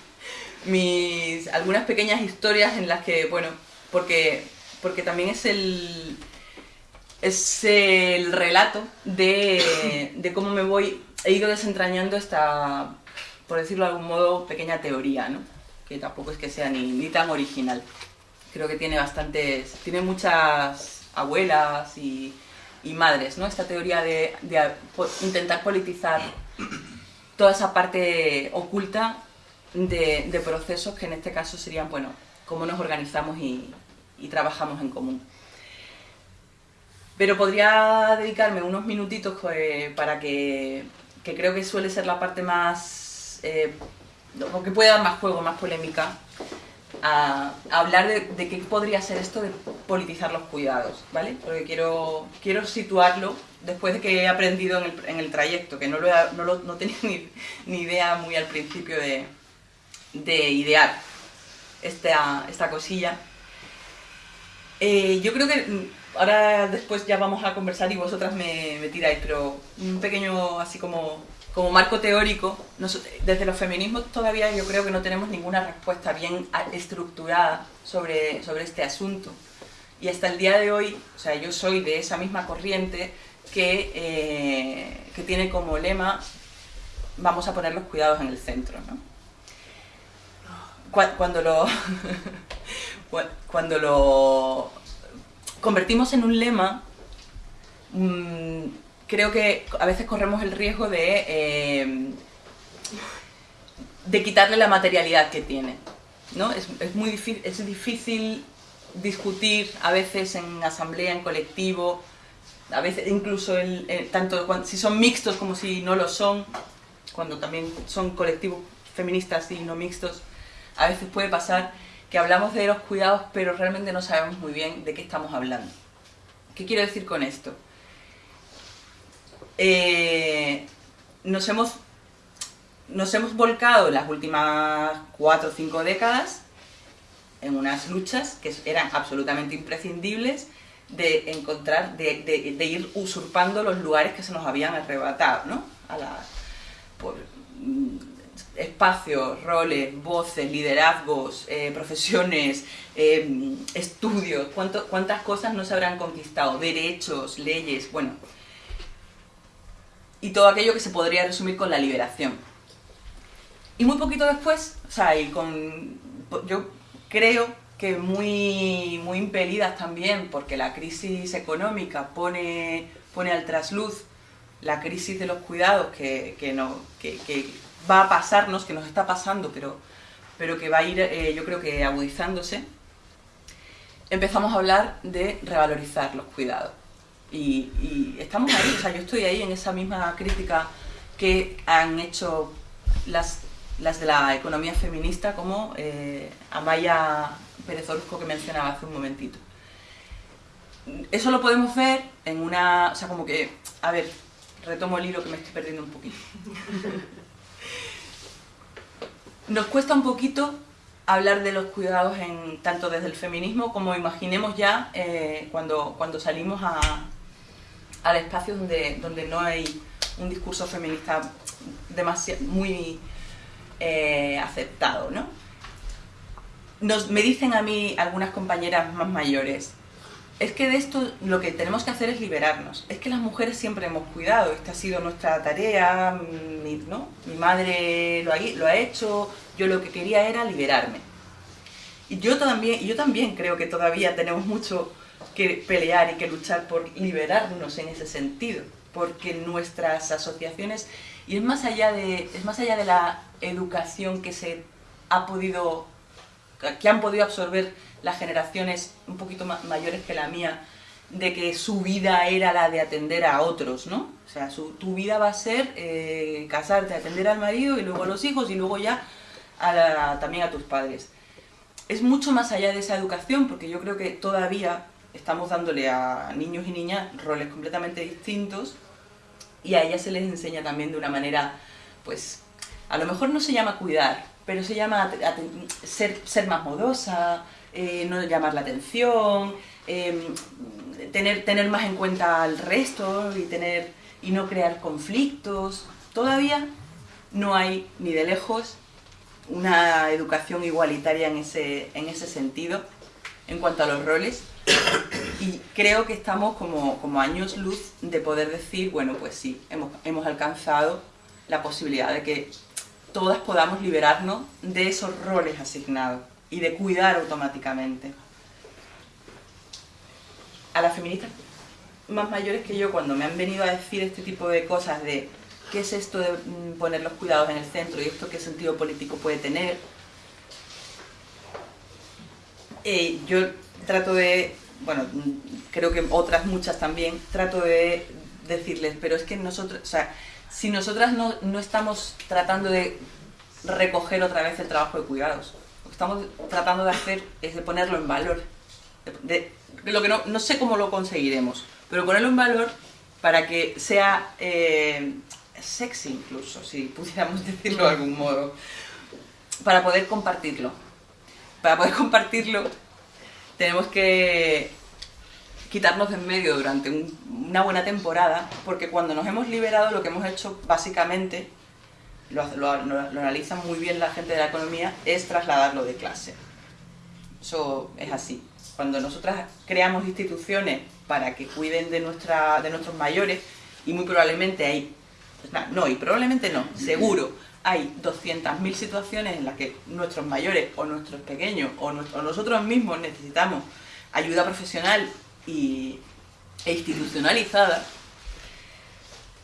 [LAUGHS] mis algunas pequeñas historias en las que, bueno, porque, porque también es el, es el relato de, de cómo me voy, he ido desentrañando esta, por decirlo de algún modo, pequeña teoría, ¿no? que tampoco es que sea ni, ni tan original. Creo que tiene bastantes, tiene muchas abuelas y y madres, ¿no? Esta teoría de, intentar politizar toda esa parte oculta de, procesos que en este caso serían, bueno, cómo nos organizamos y, trabajamos en común. Pero podría dedicarme unos minutitos pues, para que, que, creo que suele ser la parte más, eh, que puede dar más juego, más polémica, a, hablar de, qué podría ser esto de politizar los cuidados, ¿vale? Porque quiero, quiero situarlo después de que he aprendido en el, en el trayecto, que no, lo, no, lo, no tenía [LAUGHS] ni, ni, idea muy al principio de, de idear esta, esta cosilla. Eh, yo creo que mm, ahora después ya vamos a conversar y vosotras me, tiráis, pero un pequeño así como como marco teórico, desde los feminismos todavía yo creo que no tenemos ninguna respuesta bien estructurada sobre, sobre este asunto. Y hasta el día de hoy, o sea, yo soy de esa misma corriente que, eh, que tiene como lema vamos a poner los cuidados en el centro. ¿no? Cuando lo, [LAUGHS] cuando lo convertimos en un lema, mm, creo que a veces corremos el riesgo de, eh, de quitarle la materialidad que tiene. ¿no? Es, es muy difícil, es difícil discutir a veces en asamblea, en colectivo, a veces incluso el, tanto si son mixtos como si no lo son, cuando también son colectivos feministas y no mixtos, a veces puede pasar que hablamos de los cuidados pero realmente no sabemos muy bien de qué estamos hablando. ¿Qué quiero decir con esto? Eh, nos, hemos, nos hemos volcado en las últimas cuatro o cinco décadas en unas luchas que eran absolutamente imprescindibles de encontrar, de, ir usurpando los lugares que se nos habían arrebatado, ¿no? A la, mm, espacios, roles, voces, liderazgos, eh, profesiones, eh, estudios, cuántas cosas no se habrán conquistado, derechos, leyes, bueno, y todo aquello que se podría resumir con la liberación. Y muy poquito después, o sea, y con, yo creo que muy, muy impelidas también, porque la crisis económica pone, pone al trasluz la crisis de los cuidados que, no, que, que va a pasarnos, que nos está pasando, pero, pero que va a ir, eh, yo creo que agudizándose, empezamos a hablar de revalorizar los cuidados. Y, estamos ahí, o sea, yo estoy ahí en esa misma crítica que han hecho las, las de la economía feminista, como eh, Amaya Pérez Orozco que mencionaba hace un momentito. Eso lo podemos ver en una, o sea, como que, a ver, retomo el hilo que me estoy perdiendo un poquito. [LAUGHS] Nos cuesta un poquito hablar de los cuidados en, tanto desde el feminismo como imaginemos ya eh, cuando, cuando salimos al espacio donde, donde no hay un discurso feminista demasiado, muy eh, aceptado, ¿no? Nos, me dicen a mí algunas compañeras más mayores, es que de esto lo que tenemos que hacer es liberarnos. Es que las mujeres siempre hemos cuidado, esta ha sido nuestra tarea, mi, ¿no? mi madre lo ha, hecho, yo lo que quería era liberarme. Y yo también, yo también creo que todavía tenemos mucho que pelear y que luchar por liberarnos en ese sentido, porque nuestras asociaciones, y es más allá de, es más allá de la educación que se ha podido, que han podido absorber las generaciones un poquito mayores que la mía, de que su vida era la de atender a otros, ¿no? O sea, su- tu vida va a ser eh, casarte, atender al marido y luego a los hijos y luego ya a la- también a tus padres. Es mucho más allá de esa educación porque yo creo que todavía estamos dándole a niños y niñas roles completamente distintos y a ellas se les enseña también de una manera, pues, a lo mejor no se llama cuidar, pero se llama ser, ser más modosa, eh, no llamar la atención, em, tener, tener más en cuenta al resto y, tener, y no crear conflictos. Todavía no hay ni de lejos una educación igualitaria en ese, en ese sentido, en cuanto a los roles. Y creo que estamos como, como años luz de poder decir, bueno, pues sí, hemos, hemos alcanzado la posibilidad de que todas podamos liberarnos de esos roles asignados y de cuidar automáticamente. A las feministas más mayores que yo, cuando me han venido a decir este tipo de cosas de qué es esto de mm, poner los cuidados en el centro y esto qué sentido político puede tener, eh, yo trato de, bueno, mm, creo que otras muchas también, trato de decirles, pero es que nosotros, o sea, si nosotras no, no estamos tratando de recoger otra vez el trabajo de cuidados, estamos tratando de hacer es de ponerlo en valor. De, lo que no, no sé cómo lo conseguiremos, pero ponerlo en valor para que sea eh, sexy incluso, si pudiéramos [LAUGHS] decirlo de algún modo, para poder compartirlo. Para poder compartirlo tenemos que quitarnos de en medio durante un- una buena temporada, porque cuando nos hemos liberado lo que hemos hecho básicamente, lo, lo- lo- analiza muy bien la gente de la economía, es trasladarlo de clase. Eso es así. Cuando nosotras creamos instituciones para que cuiden de, nuestra, de nuestros mayores, y muy probablemente hay, no, y probablemente no, seguro, hay 200.000 situaciones en las que nuestros mayores o nuestros pequeños o, nues- o nosotros mismos necesitamos ayuda profesional y, e institucionalizada,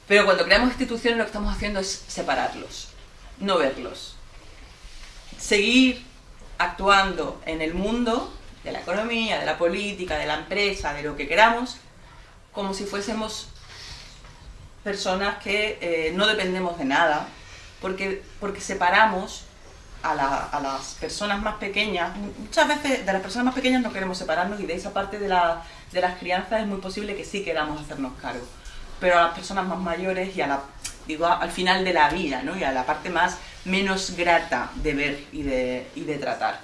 pero cuando creamos instituciones lo que estamos haciendo es separarlos, no verlos. Seguir actuando en el mundo de la economía, de la política, de la empresa, de lo que queramos, como si fuésemos personas que eh, no dependemos de nada, porque, porque separamos a, la- a las personas más pequeñas. Muchas veces de las personas más pequeñas no queremos separarnos y de esa parte de, de las crianzas es muy posible que sí queramos hacernos cargo. Pero a las personas más mayores y a la, digo, al final de la vida, ¿no? y a la parte más menos grata de ver y de, y de tratar.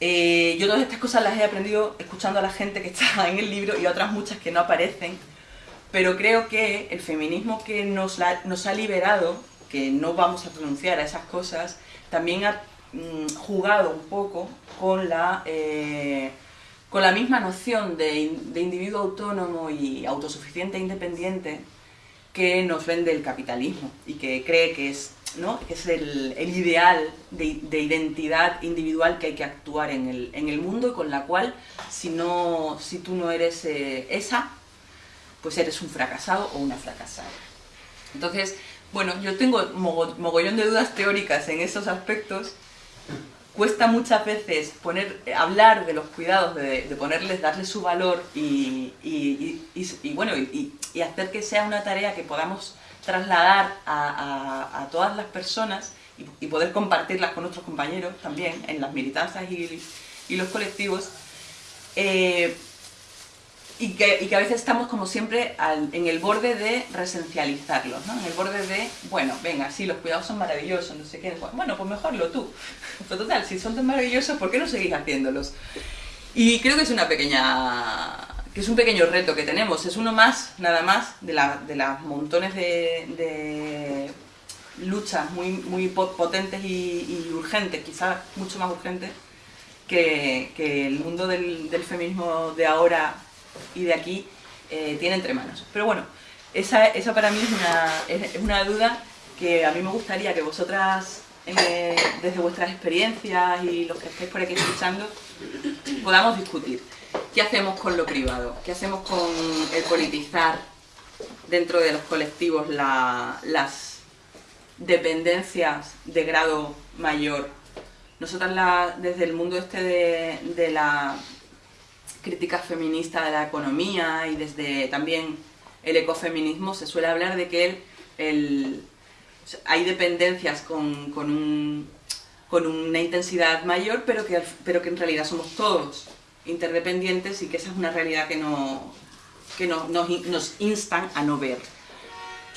Eh, yo todas estas cosas las he aprendido escuchando a la gente que [LAUGHS] está en el libro y otras muchas que no aparecen, pero creo que el feminismo que nos, la- nos ha liberado, que no vamos a pronunciar a esas cosas, también ha mm, jugado un poco con la, eh, con la misma noción de, de individuo autónomo y autosuficiente e independiente que nos vende el capitalismo y que cree que es, ¿no? es el, el ideal de, de identidad individual que hay que actuar en el, en el mundo y con la cual si, no, si tú no eres eh, esa, pues eres un fracasado o una fracasada. Entonces, bueno, yo tengo mogo- mogollón de dudas teóricas en esos aspectos. Cuesta muchas veces poner, hablar de los cuidados, de, ponerles, darles su valor y, bueno, y, hacer que sea una tarea que podamos trasladar a, todas las personas y, poder compartirlas con nuestros compañeros también en las militancias y, y los colectivos. Eh, y que, y que a veces estamos como siempre al- en el borde de resencializarlos, ¿no? En el borde de, bueno, venga, sí, los cuidados son maravillosos, no sé qué, bueno, pues mejorlo tú. [LAUGHS] Pero total, si son tan maravillosos, ¿por qué no seguís haciéndolos? Y creo que es una pequeña que es un pequeño reto que tenemos, es uno más, nada más, de, la- de las montones de, luchas muy, muy po- potentes y, y urgentes, quizás mucho más urgentes, que, el mundo del feminismo de ahora y de aquí eh, tiene entre manos. Pero bueno, esa, esa para mí es una, es, una duda que a mí me gustaría que vosotras, eh, desde vuestras experiencias y los que estáis por aquí escuchando, podamos discutir. ¿Qué hacemos con lo privado? ¿Qué hacemos con el politizar dentro de los colectivos la- las dependencias de grado mayor? Nosotras la- desde el mundo este de, de la crítica feminista de la economía y desde también el ecofeminismo se suele hablar de que el, hay dependencias con, con, una intensidad mayor, pero que, pero que en realidad somos todos interdependientes y que esa es una realidad que, no, que no, nos, nos instan a no ver.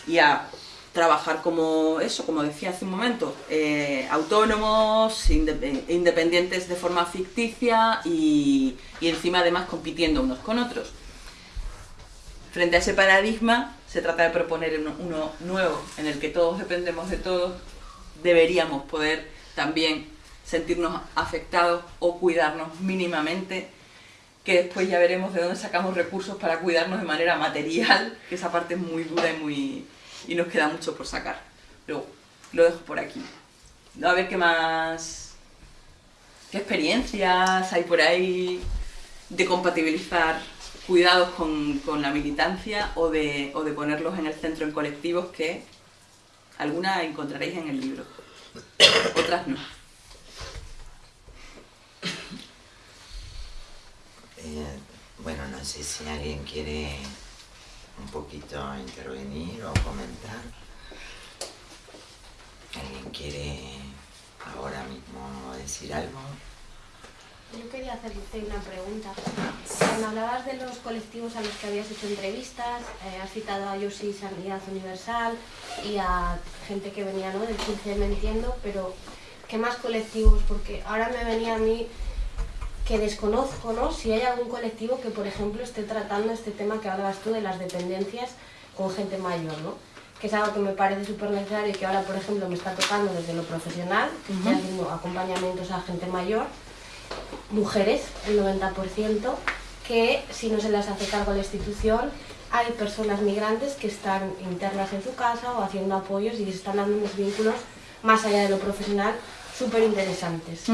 Y a trabajar como eso, como decía hace un momento, eh, autónomos, independientes de forma ficticia y, encima además compitiendo unos con otros. Frente a ese paradigma se trata de proponer uno, nuevo en el que todos dependemos de todos, deberíamos poder también sentirnos afectados o cuidarnos mínimamente, que después ya veremos de dónde sacamos recursos para cuidarnos de manera material, que esa parte es muy dura y muy, y nos queda mucho por sacar. Pero lo dejo por aquí. A ver qué más... ¿Qué experiencias hay por ahí de compatibilizar cuidados con, con la militancia o de, o de ponerlos en el centro en colectivos que algunas encontraréis en el libro, otras no. Eh, bueno, no sé si alguien quiere un poquito intervenir o comentar. ¿Alguien quiere ahora mismo decir algo? Yo quería hacerte una pregunta. Cuando hablabas de los colectivos a los que habías hecho entrevistas, eh, has citado a Yosi Sanidad Universal y a gente que venía ¿no? del 15 Me Entiendo, pero ¿qué más colectivos? Porque ahora me venía a mí que desconozco, ¿no? Si hay algún colectivo que, por ejemplo, esté tratando este tema que hablabas tú de las dependencias con gente mayor, ¿no? Que es algo que me parece súper necesario y que ahora, por ejemplo, me está tocando desde lo profesional, haciendo acompañamientos a gente mayor, mujeres, el 90%, que si no se les hace cargo a la institución, hay personas migrantes que están internas en su casa o haciendo apoyos y se están dando unos vínculos más allá de lo profesional súper interesantes,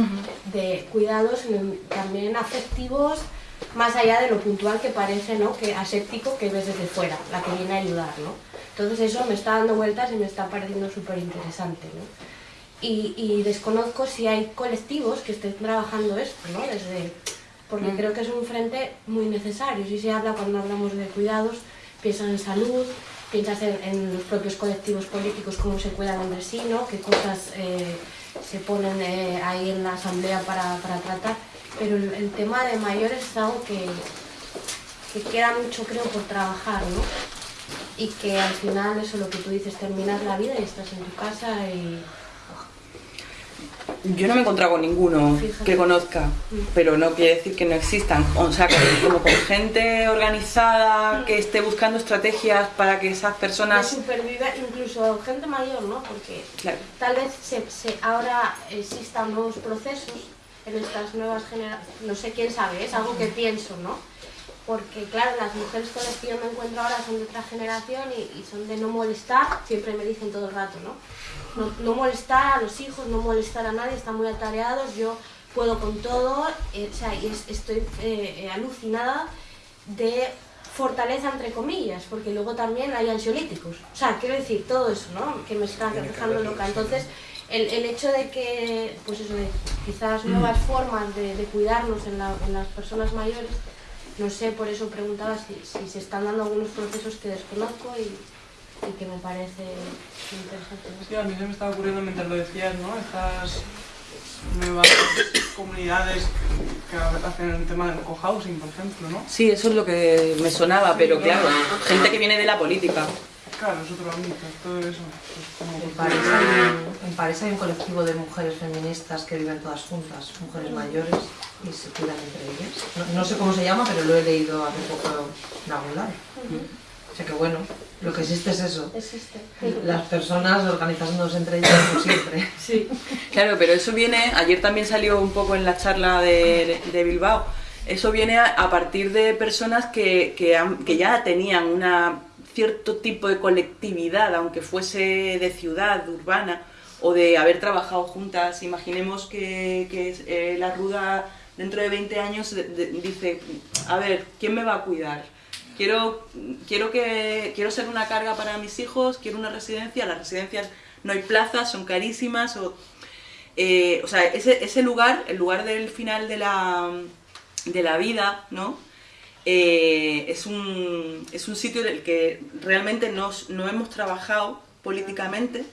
de cuidados también afectivos, más allá de lo puntual que parece, ¿no? que aséptico que ves desde fuera, la que viene a ayudar. ¿no? Entonces eso me está dando vueltas y me está pareciendo súper interesante. ¿no? Y, y, desconozco si hay colectivos que estén trabajando esto, ¿no? Desde, porque mm. creo que es un frente muy necesario. Si se habla cuando hablamos de cuidados, piensas en salud, piensas en, los propios colectivos políticos, cómo se cuidan entre sí, ¿no? qué cosas... Eh, se ponen eh, ahí en la asamblea para, para tratar, pero el, tema de mayores es algo que, que queda mucho creo por trabajar, ¿no? Y que al final eso lo que tú dices, terminas la vida y estás en tu casa y yo no me he encontrado con ninguno que conozca, mm. pero no quiere decir que no existan. O sea, como con gente organizada que esté buscando estrategias para que esas personas... superviva, incluso gente mayor, ¿no? Porque tal vez se, ahora existan nuevos procesos en estas nuevas generaciones, no sé quién sabe, es algo que pienso, ¿no? Porque claro, las mujeres con las que yo me encuentro ahora son de otra generación y, y son de no molestar, siempre me dicen todo el rato, ¿no? No, molestar a los hijos, no molestar a nadie, están muy atareados, yo puedo con todo, eh, o sea, estoy eh, alucinada de fortaleza entre comillas, porque luego también hay ansiolíticos. O sea, quiero decir, todo eso, ¿no? Que me está dejando loca. Entonces, el, el, hecho de que, pues eso, de quizás nuevas mm. formas de, cuidarnos en, en, las personas mayores, no sé, por eso preguntaba si, si se están dando algunos procesos que desconozco y, y que me parece interesante. Sí, a mí se me estaba ocurriendo mientras lo decías, ¿no? Estas nuevas comunidades que hacen el tema del cohousing, por ejemplo, ¿no? Sí, eso es lo que me sonaba, pero claro, gente que viene de la política. Claro, es otro ámbito, todo eso. en, París hay, en París hay un colectivo de mujeres feministas que viven todas juntas, mujeres mayores, y se cuidan entre ellas. No, sé cómo se llama, pero lo he leído hace poco en algún lado. O sea que bueno, lo que existe es eso. Existe. Las personas organizándose entre ellas como siempre. [LAUGHS] Sí, claro, pero eso viene, ayer también salió un poco en la charla de, de Bilbao, eso viene a, partir de personas que, que, que ya tenían un cierto tipo de colectividad, aunque fuese de ciudad, urbana, o de haber trabajado juntas. Imaginemos que, que eh, la ruda dentro de 20 años dice, a ver, ¿quién me va a cuidar? Quiero, quiero, que, quiero ser una carga para mis hijos, quiero una residencia, las residencias no hay plazas, son carísimas, o, eh, o sea, ese, ese lugar, el lugar del final de la, de la vida, ¿no? Eh, es, un, es un sitio en el que realmente nos, no hemos trabajado políticamente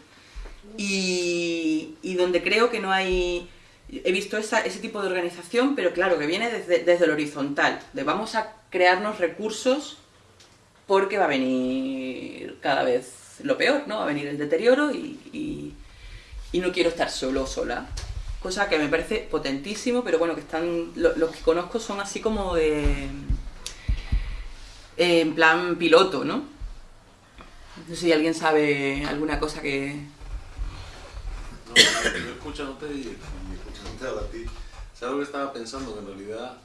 y, y donde creo que no hay... He visto esa- ese tipo de organización, pero claro, que viene desde, desde el horizontal, de vamos a crearnos recursos porque va a venir cada vez lo peor, ¿no? Va a venir el deterioro y, y- no quiero estar solo o sola. Cosa que me parece potentísimo, pero bueno, que están lo- los que conozco son así como de... en plan piloto, ¿no? No sé si alguien sabe alguna cosa que... No, escuchándote y, y escuchándote ahora a ti, ¿sabes lo que estaba pensando? Que en realidad,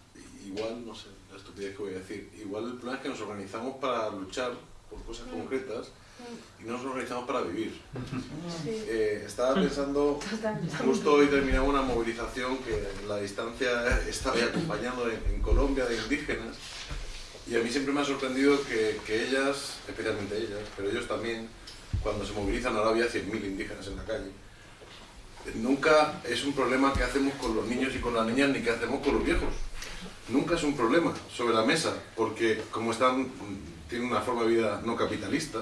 igual, no sé, que voy a decir, igual el problema es que nos organizamos para luchar por cosas concretas y no nos organizamos para vivir. Eh, estaba pensando, justo hoy terminaba una movilización que la distancia estaba acompañando en, en Colombia de indígenas y a mí siempre me ha sorprendido que, que ellas, especialmente ellas, pero ellos también, cuando se movilizan, ahora había 100.000 indígenas en la calle, nunca es un problema que hacemos con los niños y con las niñas ni que hacemos con los viejos. Nunca es un problema sobre la mesa, porque como están, tienen una forma de vida no capitalista,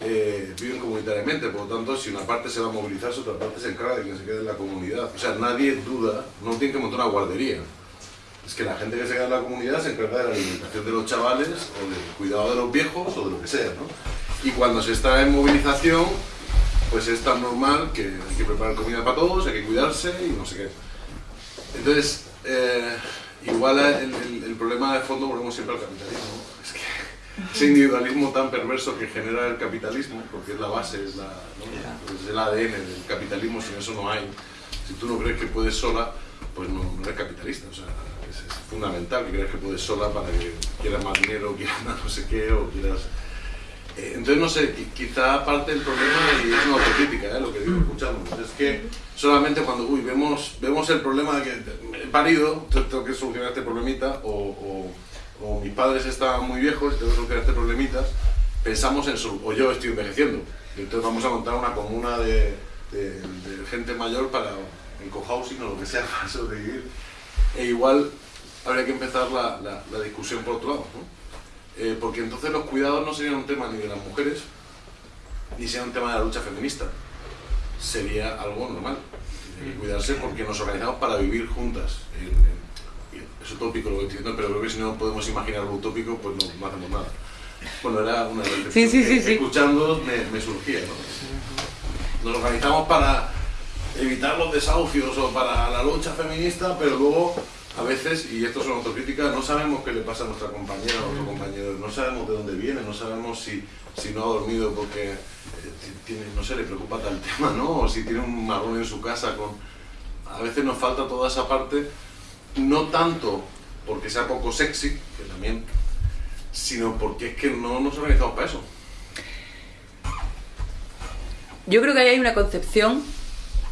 eh, viven comunitariamente, por lo tanto, si una parte se va a movilizar, otra parte se encarga de que se quede en la comunidad. O sea, nadie duda, no tiene que montar una guardería. Es que la gente que se queda en la comunidad se encarga de la alimentación de los chavales, o del cuidado de los viejos, o de lo que sea, ¿no? Y cuando se está en movilización, pues es tan normal que hay que preparar comida para todos, hay que cuidarse y no sé qué. Entonces, eh, igual el, el- el problema de fondo volvemos siempre al capitalismo. Es que ese individualismo tan perverso que genera el capitalismo, porque es la base, es, la, ¿no? es el ADN del capitalismo, sin eso no hay. Si tú no crees que puedes sola, pues no, no eres capitalista. O sea, es, es fundamental que creas que puedes sola para que quieras más dinero, quieras [LAUGHS] más no sé qué, o quieras... Entonces, no sé, qui- quizá parte del problema, y es una autocrítica, ¿eh? lo que digo escuchando, es que solamente cuando uy, vemos, vemos el problema de que he parido, tengo que solucionar este problemita, o, o- o mis padres están muy viejos y tengo que solucionar este problemita, pensamos en solu- o yo estoy envejeciendo, y entonces vamos a montar una comuna de, de- de gente mayor para en cohousing o lo que sea para sobrevivir. E igual habría que empezar la, la- la discusión por otro lado, ¿no? Eh, porque entonces los cuidados no serían un tema ni de las mujeres, ni sería un tema de la lucha feminista. Sería algo normal. Hay que cuidarse porque nos organizamos para vivir juntas. Es utópico lo que estoy diciendo, pero creo que si no podemos imaginar lo utópico, pues no, no hacemos nada. Bueno, era una reflexión Sí, sí, sí, que sí. escuchando me, me surgía. ¿no? Nos organizamos para evitar los desahucios o para la lucha feminista, pero luego a veces, y esto es una autocrítica, no sabemos qué le pasa a nuestra compañera o a nuestro compañero, no sabemos de dónde viene, no sabemos si, si no ha dormido porque eh, ti- tiene, no sé, le preocupa tal [LAUGHS] tema, ¿no? O si tiene un marrón en su casa con... A veces nos falta toda esa parte, no tanto porque sea poco sexy, que también, sino porque es que no nos organizamos para eso. Yo creo que ahí hay una concepción,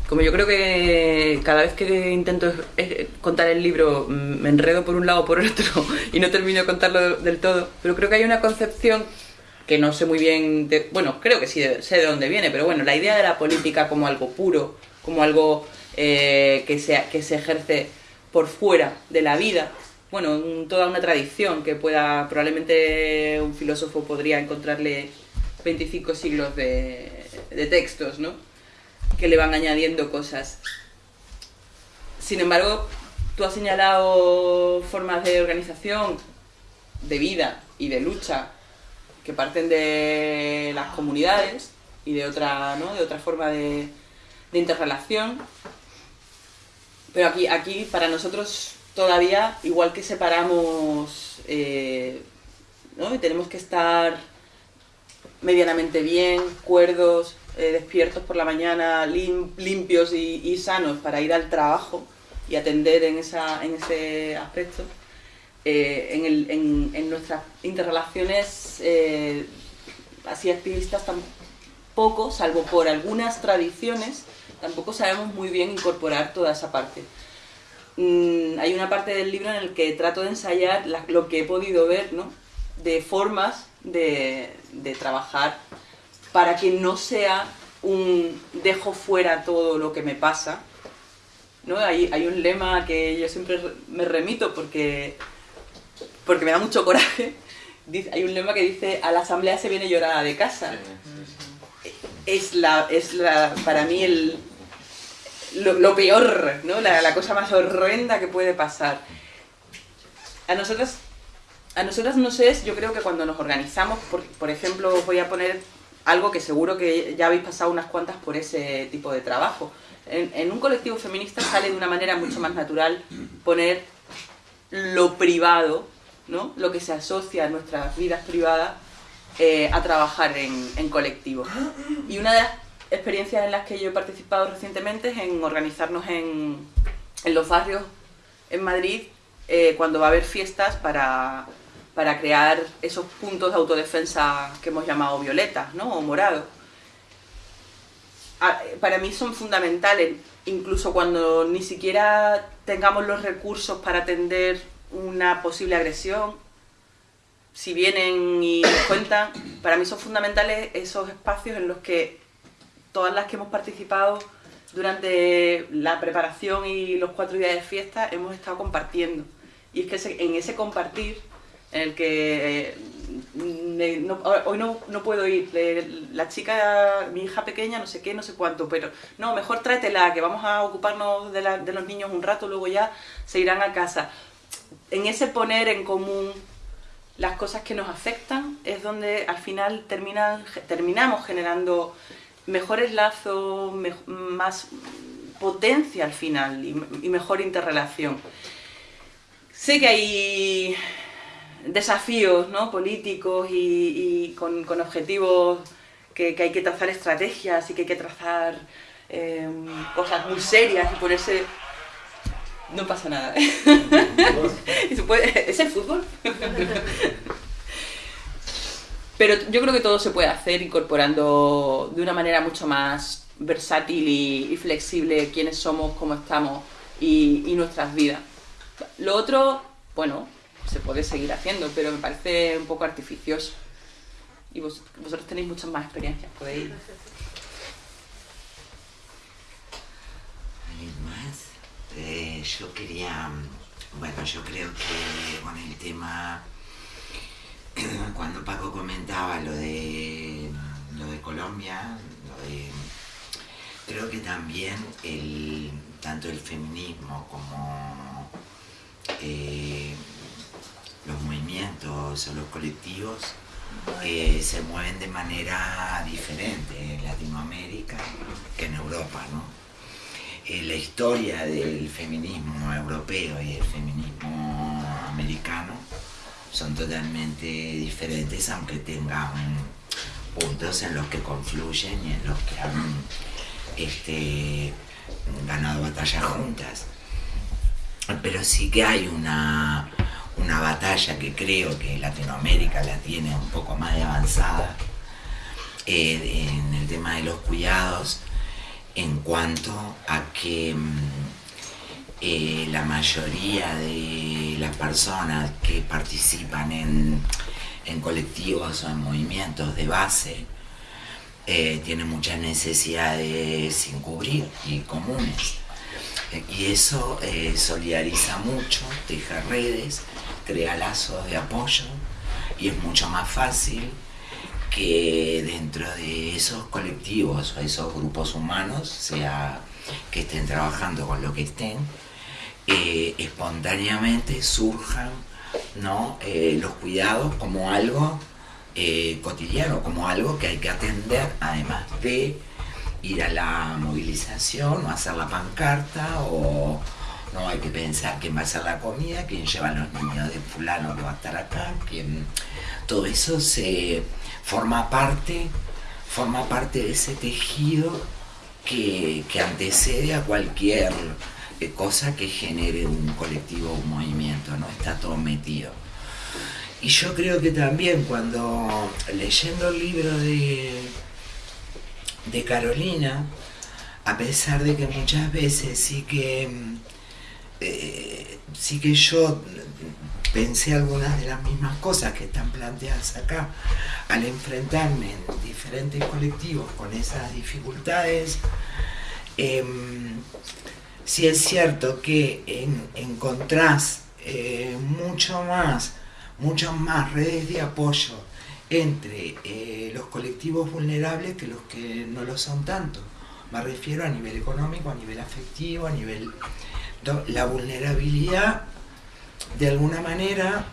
como yo creo que cada vez que intento contar el libro mm, me enredo por un lado o por [LAUGHS] otro y no termino de contarlo del todo, pero creo que hay una concepción que no sé muy bien, de- bueno, creo que sí sé de dónde viene, pero bueno, la idea de la política como algo puro, como algo eh, que, se, que se ejerce por fuera de la vida, bueno, toda una tradición que pueda, probablemente un filósofo podría encontrarle 25 siglos de textos, ¿no? Que le van añadiendo cosas. Sin embargo, tú has señalado formas de organización, de vida y de lucha que parten de las comunidades y de otra, ¿no? de otra forma de, interrelación. Pero aquí, aquí para nosotros todavía, igual que separamos, eh, ¿no? y tenemos que estar medianamente bien, cuerdos, eh, despiertos por la mañana, lim- limpios y, y sanos para ir al trabajo y atender en, esa, en ese aspecto. Eh, en, el- en- en nuestras interrelaciones eh, así activistas tampoco, salvo por algunas tradiciones, tampoco sabemos muy bien incorporar toda esa parte. Mm, hay una parte del libro en el que trato de ensayar la- lo que he podido ver, ¿no? De formas de, de trabajar para que no sea un dejo fuera todo lo que me pasa ¿no? Hay, hay un lema que yo siempre re- me remito porque, porque me da mucho coraje. [LAUGHS] Dice- hay un lema que dice, a la asamblea se viene llorada de casa. Es, la, es la, para mí el, lo, lo peor, ¿no? La, la cosa más horrenda que puede pasar. A nosotras, a nosotras no sé, yo creo que cuando nos organizamos, por, por ejemplo, voy a poner algo que seguro que ya habéis pasado unas cuantas por ese tipo de trabajo. En, un colectivo feminista sale de una manera mucho más natural poner lo privado, ¿no? lo que se asocia a nuestras vidas privadas, eh, a trabajar en, en colectivo. Y una de las experiencias en las que yo he participado recientemente es en organizarnos en, en los barrios en Madrid eh, cuando va a haber fiestas para, para crear esos puntos de autodefensa que hemos llamado violetas ¿no? o morados. Ah, eh, Para mí son fundamentales, incluso cuando ni siquiera tengamos los recursos para atender una posible agresión, si vienen y nos cuentan, para mí son fundamentales esos espacios en los que todas las que hemos participado durante la preparación y los cuatro días de fiesta hemos estado compartiendo. Y es que en ese compartir, en el que eh, no- hoy no, no puedo ir, le- la chica, mi hija pequeña, no sé qué, no sé cuánto, pero no, mejor tráetela, que vamos a ocuparnos de, de los niños un rato, luego ya se irán a casa. En ese poner en común las cosas que nos afectan es donde al final terminan, terminamos generando mejores lazos, más potencia al final y, y mejor interrelación. Sé que hay desafíos ¿no? políticos y, y con, objetivos que, hay que trazar estrategias y que hay que trazar eh, cosas muy serias y ponerse... No pasa nada. [LAUGHS] ¿Es el fútbol? [LAUGHS] Pero yo creo que todo se puede hacer incorporando de una manera mucho más versátil y, flexible quiénes somos, cómo estamos y nuestras vidas. Lo otro, bueno, se puede seguir haciendo, pero me parece un poco artificioso. Y vos- vosotros tenéis muchas más experiencias, podéis... ¿Alguien más? Eh, yo quería, bueno, yo creo que con el tema, [CLEARS THROAT] cuando Paco comentaba lo de, lo de Colombia, creo que también el, tanto el feminismo como eh, los movimientos o los colectivos eh, se mueven de manera diferente en Latinoamérica que en Europa, ¿no? Eh, la historia del feminismo europeo y el feminismo americano son totalmente diferentes, aunque tengan puntos en los que confluyen y en los que han este, ganado batallas juntas. Pero sí que hay una, una batalla que creo que Latinoamérica la tiene un poco más de avanzada eh, en el tema de los cuidados en cuanto a que mm, eh, la mayoría de las personas que participan en, en colectivos o en movimientos de base eh, tienen muchas necesidades sin cubrir y comunes. Y eso eh, solidariza mucho, teje redes, crea lazos de apoyo y es mucho más fácil que dentro de esos colectivos o esos grupos humanos, sea que estén trabajando con lo que estén, eh, espontáneamente surjan ¿no? Eh, los cuidados como algo cotidiano, como algo que hay que atender, además de ir a la movilización o hacer la pancarta o no hay que pensar quién va a hacer la comida, quién lleva a los niños de fulano que va a estar acá, quién todo eso se forma parte, forma parte de ese tejido que, que antecede a cualquier eh, cosa que genere un colectivo un movimiento, ¿no? Está todo metido. Y yo creo que también cuando leyendo el libro de, de Carolina, a pesar de que muchas veces sí que eh, sí que yo pensé algunas de las mismas cosas que están planteadas acá al enfrentarme en diferentes colectivos con esas dificultades em, sí es cierto que en- encontrás eh, mucho más, muchas más redes de apoyo entre eh, los colectivos vulnerables que los que no lo son tanto. Me refiero a nivel económico, a nivel afectivo, a nivel... La vulnerabilidad, de alguna manera,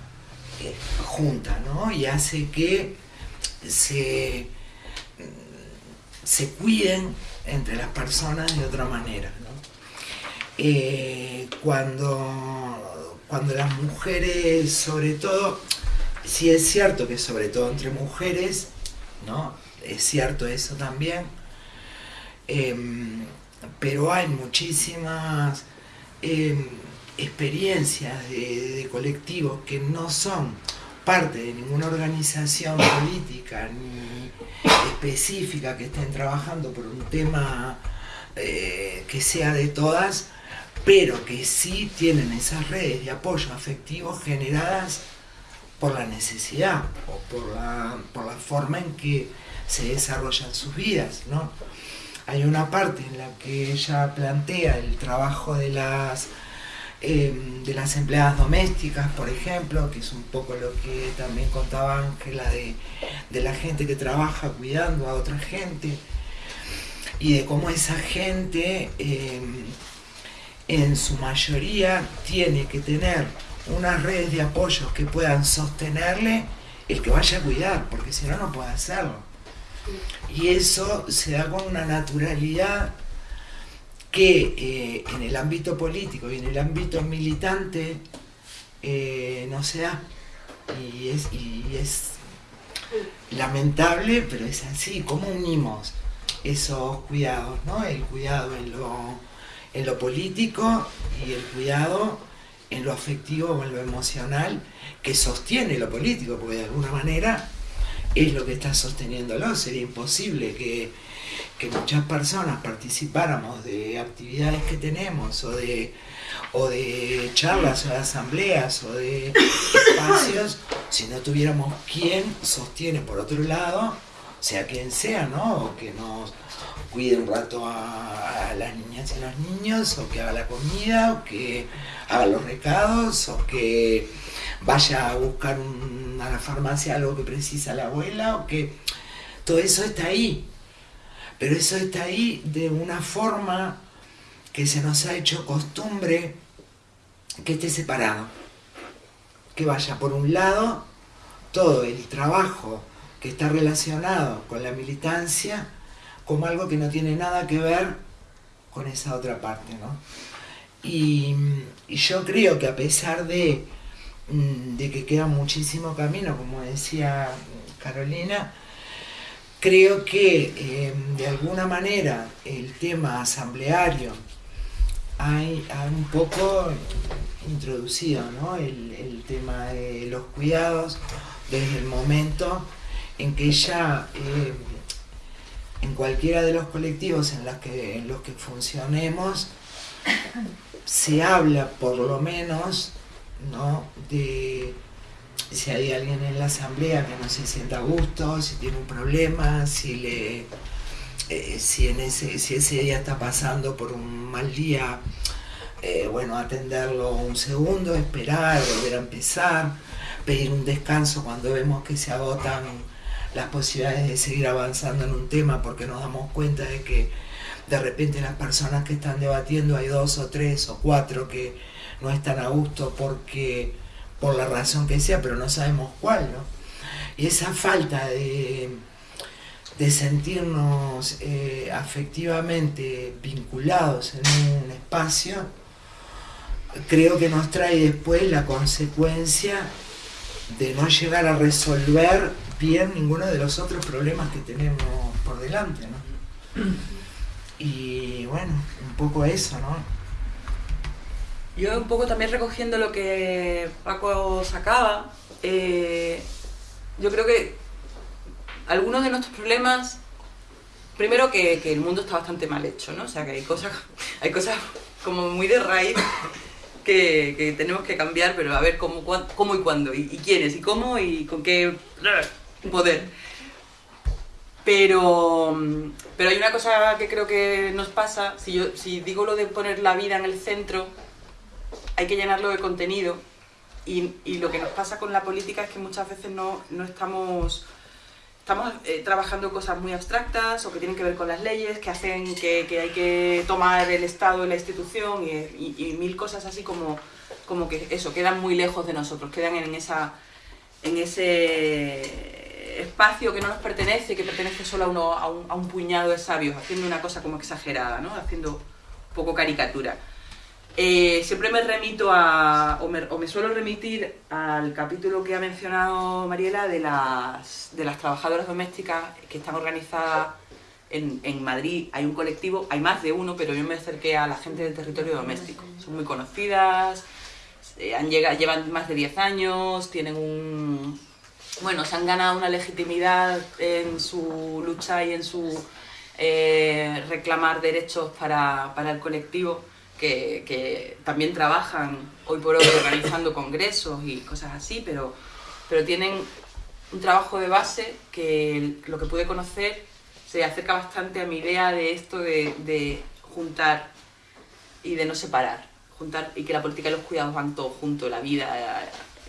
eh, junta, ¿no? Y hace que se, se cuiden entre las personas de otra manera, ¿no? Eh, cuando, cuando las mujeres, sobre todo, sí es cierto que sobre todo entre mujeres, ¿no? Es cierto eso también, em, pero hay muchísimas em, experiencias de, colectivos que no son parte de ninguna organización política ni específica que estén trabajando por un tema eh, que sea de todas, pero que sí tienen esas redes de apoyo afectivo generadas por la necesidad o por la, por la forma en que se desarrollan sus vidas, ¿no? Hay una parte en la que ella plantea el trabajo de las, eh, de las empleadas domésticas, por ejemplo, que es un poco lo que también contaba Ángela de, de la gente que trabaja cuidando a otra gente y de cómo esa gente eh, en su mayoría tiene que tener unas redes de apoyo que puedan sostenerle el que vaya a cuidar, porque si no, no puede hacerlo. Y eso se da con una naturalidad que eh, en el ámbito político y en el ámbito militante eh, no se da. Y es, y es lamentable, pero es así. ¿Cómo unimos esos cuidados? ¿no? El cuidado en lo, en lo político y el cuidado en lo afectivo o en lo emocional que sostiene lo político, porque de alguna manera es lo que está sosteniéndolo. Sería imposible que, que muchas personas participáramos de actividades que tenemos o de, o de charlas o de asambleas o de espacios si no tuviéramos quien sostiene por otro lado, sea quien sea, ¿no? O que nos cuide un rato a, las niñas y a los niños, o que haga la comida, o que haga los recados, o que vaya a buscar a la farmacia algo que precisa la abuela, o que todo eso está ahí. Pero eso está ahí de una forma que se nos ha hecho costumbre que esté separado. Que vaya por un lado todo el trabajo que está relacionado con la militancia como algo que no tiene nada que ver con esa otra parte, ¿no? Y, yo creo que a pesar de, mm, de que queda muchísimo camino, como decía Carolina, creo que eh, de alguna manera el tema asambleario hay, ha un poco introducido ¿no? el, el tema de los cuidados desde el momento en que ya eh, en cualquiera de los colectivos en los que, funcionemos se habla por lo menos ¿no? de si hay alguien en la asamblea que no se sienta a gusto, si tiene un problema, si le eh, si en ese, si ese día está pasando por un mal día, eh, bueno, atenderlo un segundo, esperar, volver a empezar, pedir un descanso cuando vemos que se agotan las posibilidades de seguir avanzando en un tema porque nos damos cuenta de que de repente las personas que están debatiendo hay dos o tres o cuatro que no están a gusto porque por la razón que sea, pero no sabemos cuál, ¿no? Y esa falta de, sentirnos eh, afectivamente vinculados en un espacio, creo que nos trae después la consecuencia de no llegar a resolver bien ninguno de los otros problemas que tenemos por delante, ¿no? Y bueno, un poco eso, ¿no? Yo un poco también recogiendo lo que Paco sacaba, eh, yo creo que algunos de nuestros problemas, primero que, el mundo está bastante mal hecho, ¿no? O sea, que hay cosas, [LAUGHS] hay cosas como muy de raíz que, tenemos que cambiar, pero a ver cómo, cómo y cuándo, y quiénes, y cómo y con qué poder. Pero, pero hay una cosa que creo que nos pasa, si, yo, si digo lo de poner la vida en el centro, hay que llenarlo de contenido y, y lo que nos pasa con la política es que muchas veces no, no estamos, estamos eh, trabajando cosas muy abstractas o que tienen que ver con las leyes, que hacen que, que hay que tomar el Estado y la institución y, y- mil cosas así como, como que eso, quedan muy lejos de nosotros, quedan en, esa, en ese espacio que no nos pertenece, que pertenece solo a, uno, a, un, puñado de sabios, haciendo una cosa como exagerada, ¿no? haciendo poco caricatura. Eh, siempre me remito a, o me, suelo remitir al capítulo que ha mencionado Mariela de las, de las trabajadoras domésticas que están organizadas en, en Madrid. Hay un colectivo, hay más de uno, pero yo me acerqué a la gente del territorio doméstico. Son muy conocidas, eh, han llegado, llevan más de 10 años, tienen un... Bueno, se han ganado una legitimidad en su lucha y en su eh, reclamar derechos para, para el colectivo que, también trabajan hoy por hoy organizando congresos y cosas así, pero, pero tienen un trabajo de base que lo que pude conocer se acerca bastante a mi idea de esto de, juntar y de no separar, juntar y que la política y los cuidados van todos juntos, la vida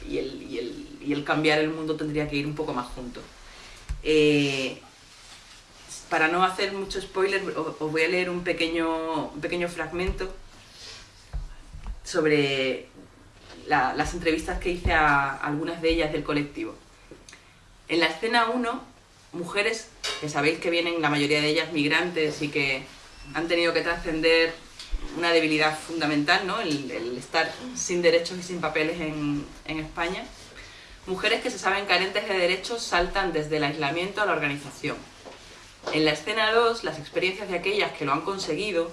y el, y el cambiar el mundo tendría que ir un poco más juntos. Eh, para no hacer mucho spoiler, os voy a leer un pequeño, pequeño fragmento sobre la- las entrevistas que hice a algunas de ellas del colectivo. En la escena 1, mujeres que sabéis que vienen la mayoría de ellas migrantes y que han tenido que trascender una debilidad fundamental, ¿no? el, el estar sin derechos y sin papeles en, en España. Mujeres que se saben carentes de derechos saltan desde el aislamiento a la organización. En la escena 2, las experiencias de aquellas que lo han conseguido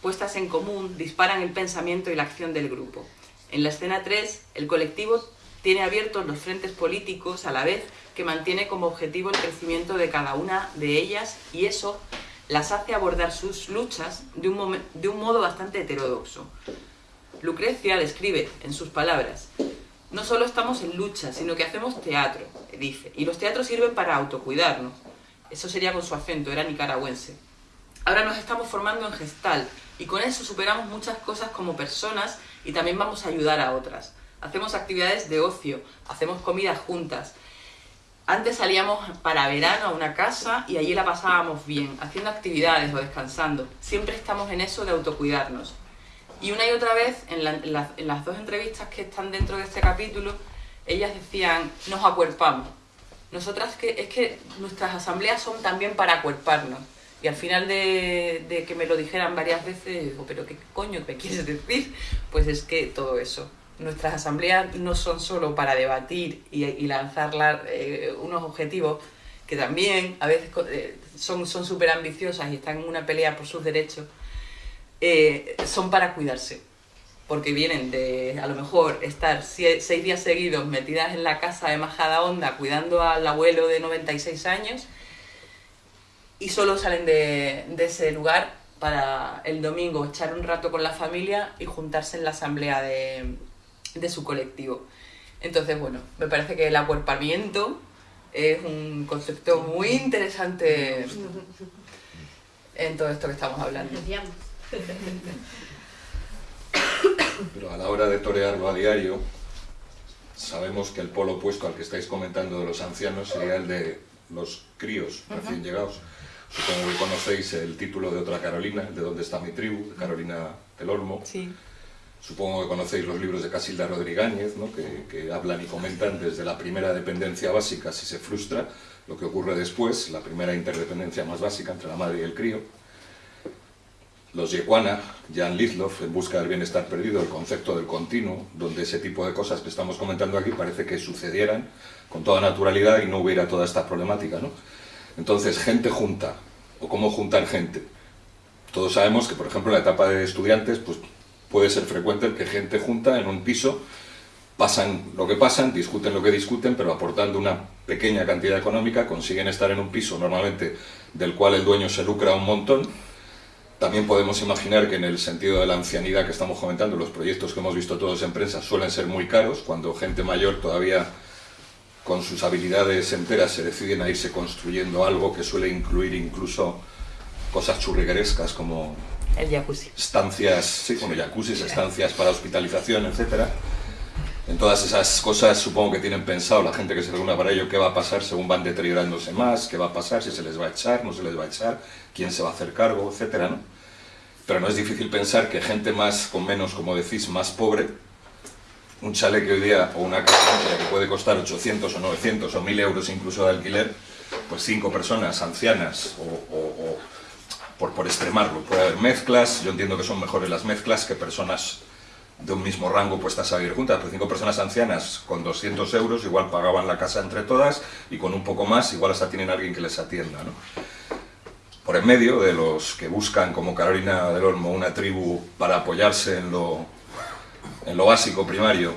puestas en común, disparan el pensamiento y la acción del grupo. En la escena 3, el colectivo tiene abiertos los frentes políticos a la vez que mantiene como objetivo el crecimiento de cada una de ellas y eso las hace abordar sus luchas de un, de un modo bastante heterodoxo. Lucrecia describe en sus palabras, no solo estamos en lucha, sino que hacemos teatro, dice, y los teatros sirven para autocuidarnos. Eso sería con su acento, era nicaragüense. Ahora nos estamos formando en gestal y con eso superamos muchas cosas como personas y también vamos a ayudar a otras. Hacemos actividades de ocio, hacemos comidas juntas. Antes salíamos para verano a una casa y allí la pasábamos bien, haciendo actividades o descansando. Siempre estamos en eso de autocuidarnos. Y una y otra vez, en, la- en las- dos entrevistas que están dentro de este capítulo, ellas decían, nos acuerpamos. Nosotras que es que nuestras asambleas son también para acuerparnos. Y al final de, que me lo dijeran varias veces, digo, pero ¿qué coño me quieres decir? Pues es que todo eso. Nuestras asambleas no son solo para debatir y, lanzar la- eh, unos objetivos que también a veces eh, son súper ambiciosas y están en una pelea por sus derechos, eh, son para cuidarse. Porque vienen de, a lo mejor, estar seis días seguidos metidas en la casa de Majada Honda cuidando al abuelo de 96 años y solo salen de, de ese lugar para el domingo echar un rato con la familia y juntarse en la asamblea de, de su colectivo. Entonces, bueno, me parece que el acuerpamiento es un concepto muy interesante en todo esto que estamos hablando. Pero a la hora de torearlo a diario, sabemos que el polo opuesto al que estáis comentando de los ancianos sería el de los críos recién llegados. Supongo que conocéis el título de otra Carolina, el de ¿Dónde está mi tribu?, de Carolina del Olmo. Sí. Supongo que conocéis los libros de Casilda Rodríguez, ¿no? que, que hablan y comentan desde la primera dependencia básica, si se frustra, lo que ocurre después, la primera interdependencia más básica entre la madre y el crío. Los Yequana, Jan Lidloff, en busca del bienestar perdido, el concepto del continuo, donde ese tipo de cosas que estamos comentando aquí parece que sucedieran con toda naturalidad y no hubiera toda esta problemática. ¿no? Entonces, gente junta, o cómo juntar gente. Todos sabemos que, por ejemplo, en la etapa de estudiantes, pues puede ser frecuente el que gente junta en un piso, pasan lo que pasan, discuten lo que discuten, pero aportando una pequeña cantidad económica consiguen estar en un piso normalmente del cual el dueño se lucra un montón. También podemos imaginar que en el sentido de la ancianidad que estamos comentando, los proyectos que hemos visto todos en prensa suelen ser muy caros, cuando gente mayor todavía con sus habilidades enteras se deciden a irse construyendo algo que suele incluir incluso cosas churriguerescas como El jacuzzi. estancias, sí, bueno, jacuzzis, estancias para hospitalización, etcétera. En todas esas cosas supongo que tienen pensado la gente que se reúna para ello qué va a pasar según van deteriorándose más, qué va a pasar, si se les va a echar, no se les va a echar, quién se va a hacer cargo, etcétera, ¿no? Pero no es difícil pensar que gente más con menos, como decís, más pobre, un chalet que hoy día o una casa que puede costar 800 o 900 o 1000 euros incluso de alquiler, pues cinco personas ancianas o, o- o por, por extremarlo, puede haber mezclas, yo entiendo que son mejores las mezclas que personas de un mismo rango puestas a vivir juntas, pero cinco personas ancianas con 200 euros igual pagaban la casa entre todas y con un poco más igual hasta tienen alguien que les atienda. ¿no? Por en medio de los que buscan, como Carolina del Olmo, una tribu para apoyarse en lo, en lo básico primario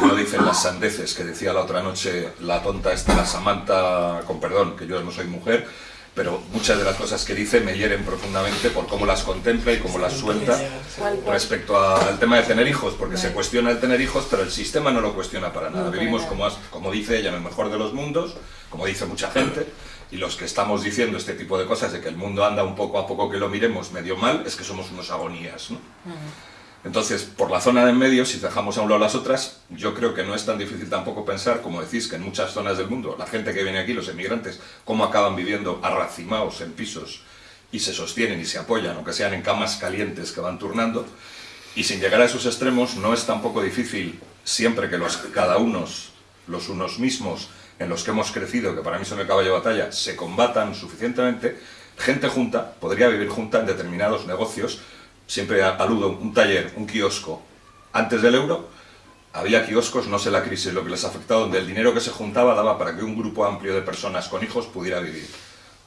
y no dicen las sandeces que decía la otra noche la tonta esta, la Samantha, con perdón, que yo no soy mujer, pero muchas de las cosas que dice me hieren profundamente por cómo las contempla y cómo las suelta respecto a- al tema de tener hijos, porque se cuestiona el tener hijos, pero el sistema no lo cuestiona para nada. Vivimos, como, has- como dice ella, en el mejor de los mundos, como dice mucha gente, y los que estamos diciendo este tipo de cosas, de que el mundo anda un poco a poco que lo miremos medio mal, es que somos unos agonías. ¿no? Entonces, por la zona de en medio, si dejamos a un lado las otras, yo creo que no es tan difícil tampoco pensar, como decís, que en muchas zonas del mundo, la gente que viene aquí, los emigrantes, cómo acaban viviendo arracimados en pisos y se sostienen y se apoyan, aunque sean en camas calientes que van turnando. Y sin llegar a esos extremos, no es tampoco difícil, siempre que los, cada unos, los unos mismos, en los que hemos crecido, que para mí son el caballo de batalla, se combatan suficientemente, gente junta podría vivir junta en determinados negocios. Siempre aludo un taller, un kiosco. Antes del euro, había kioscos, no sé la crisis, lo que les afectado, donde el dinero que se juntaba daba para que un grupo amplio de personas con hijos pudiera vivir.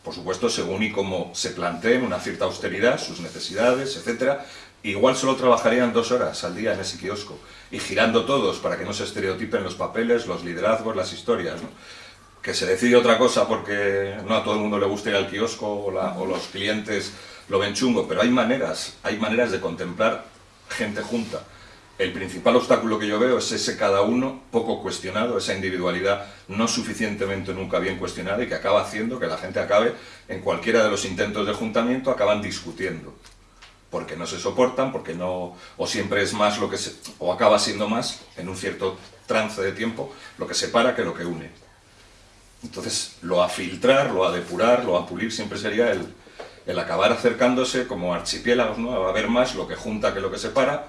Por supuesto, según y cómo se planteen una cierta austeridad, sus necesidades, etc. Igual solo trabajarían dos horas al día en ese kiosco y girando todos para que no se estereotipen los papeles, los liderazgos, las historias. Que se decide otra cosa porque no a todo el mundo le gusta ir al kiosco o, la- o los clientes lo ven chungo, pero hay maneras, hay maneras de contemplar gente junta. El principal obstáculo que yo veo es ese cada uno poco cuestionado, esa individualidad no suficientemente nunca bien cuestionada y que acaba haciendo que la gente acabe, en cualquiera de los intentos de juntamiento, acaban discutiendo. Porque no se soportan, porque no, o siempre es más lo que se, o acaba siendo más, en un cierto trance de tiempo, lo que separa que lo que une. Entonces, lo a filtrar, lo a depurar, lo a pulir siempre sería el, el acabar acercándose como archipiélagos, ¿no? A ver más lo que junta que lo que separa.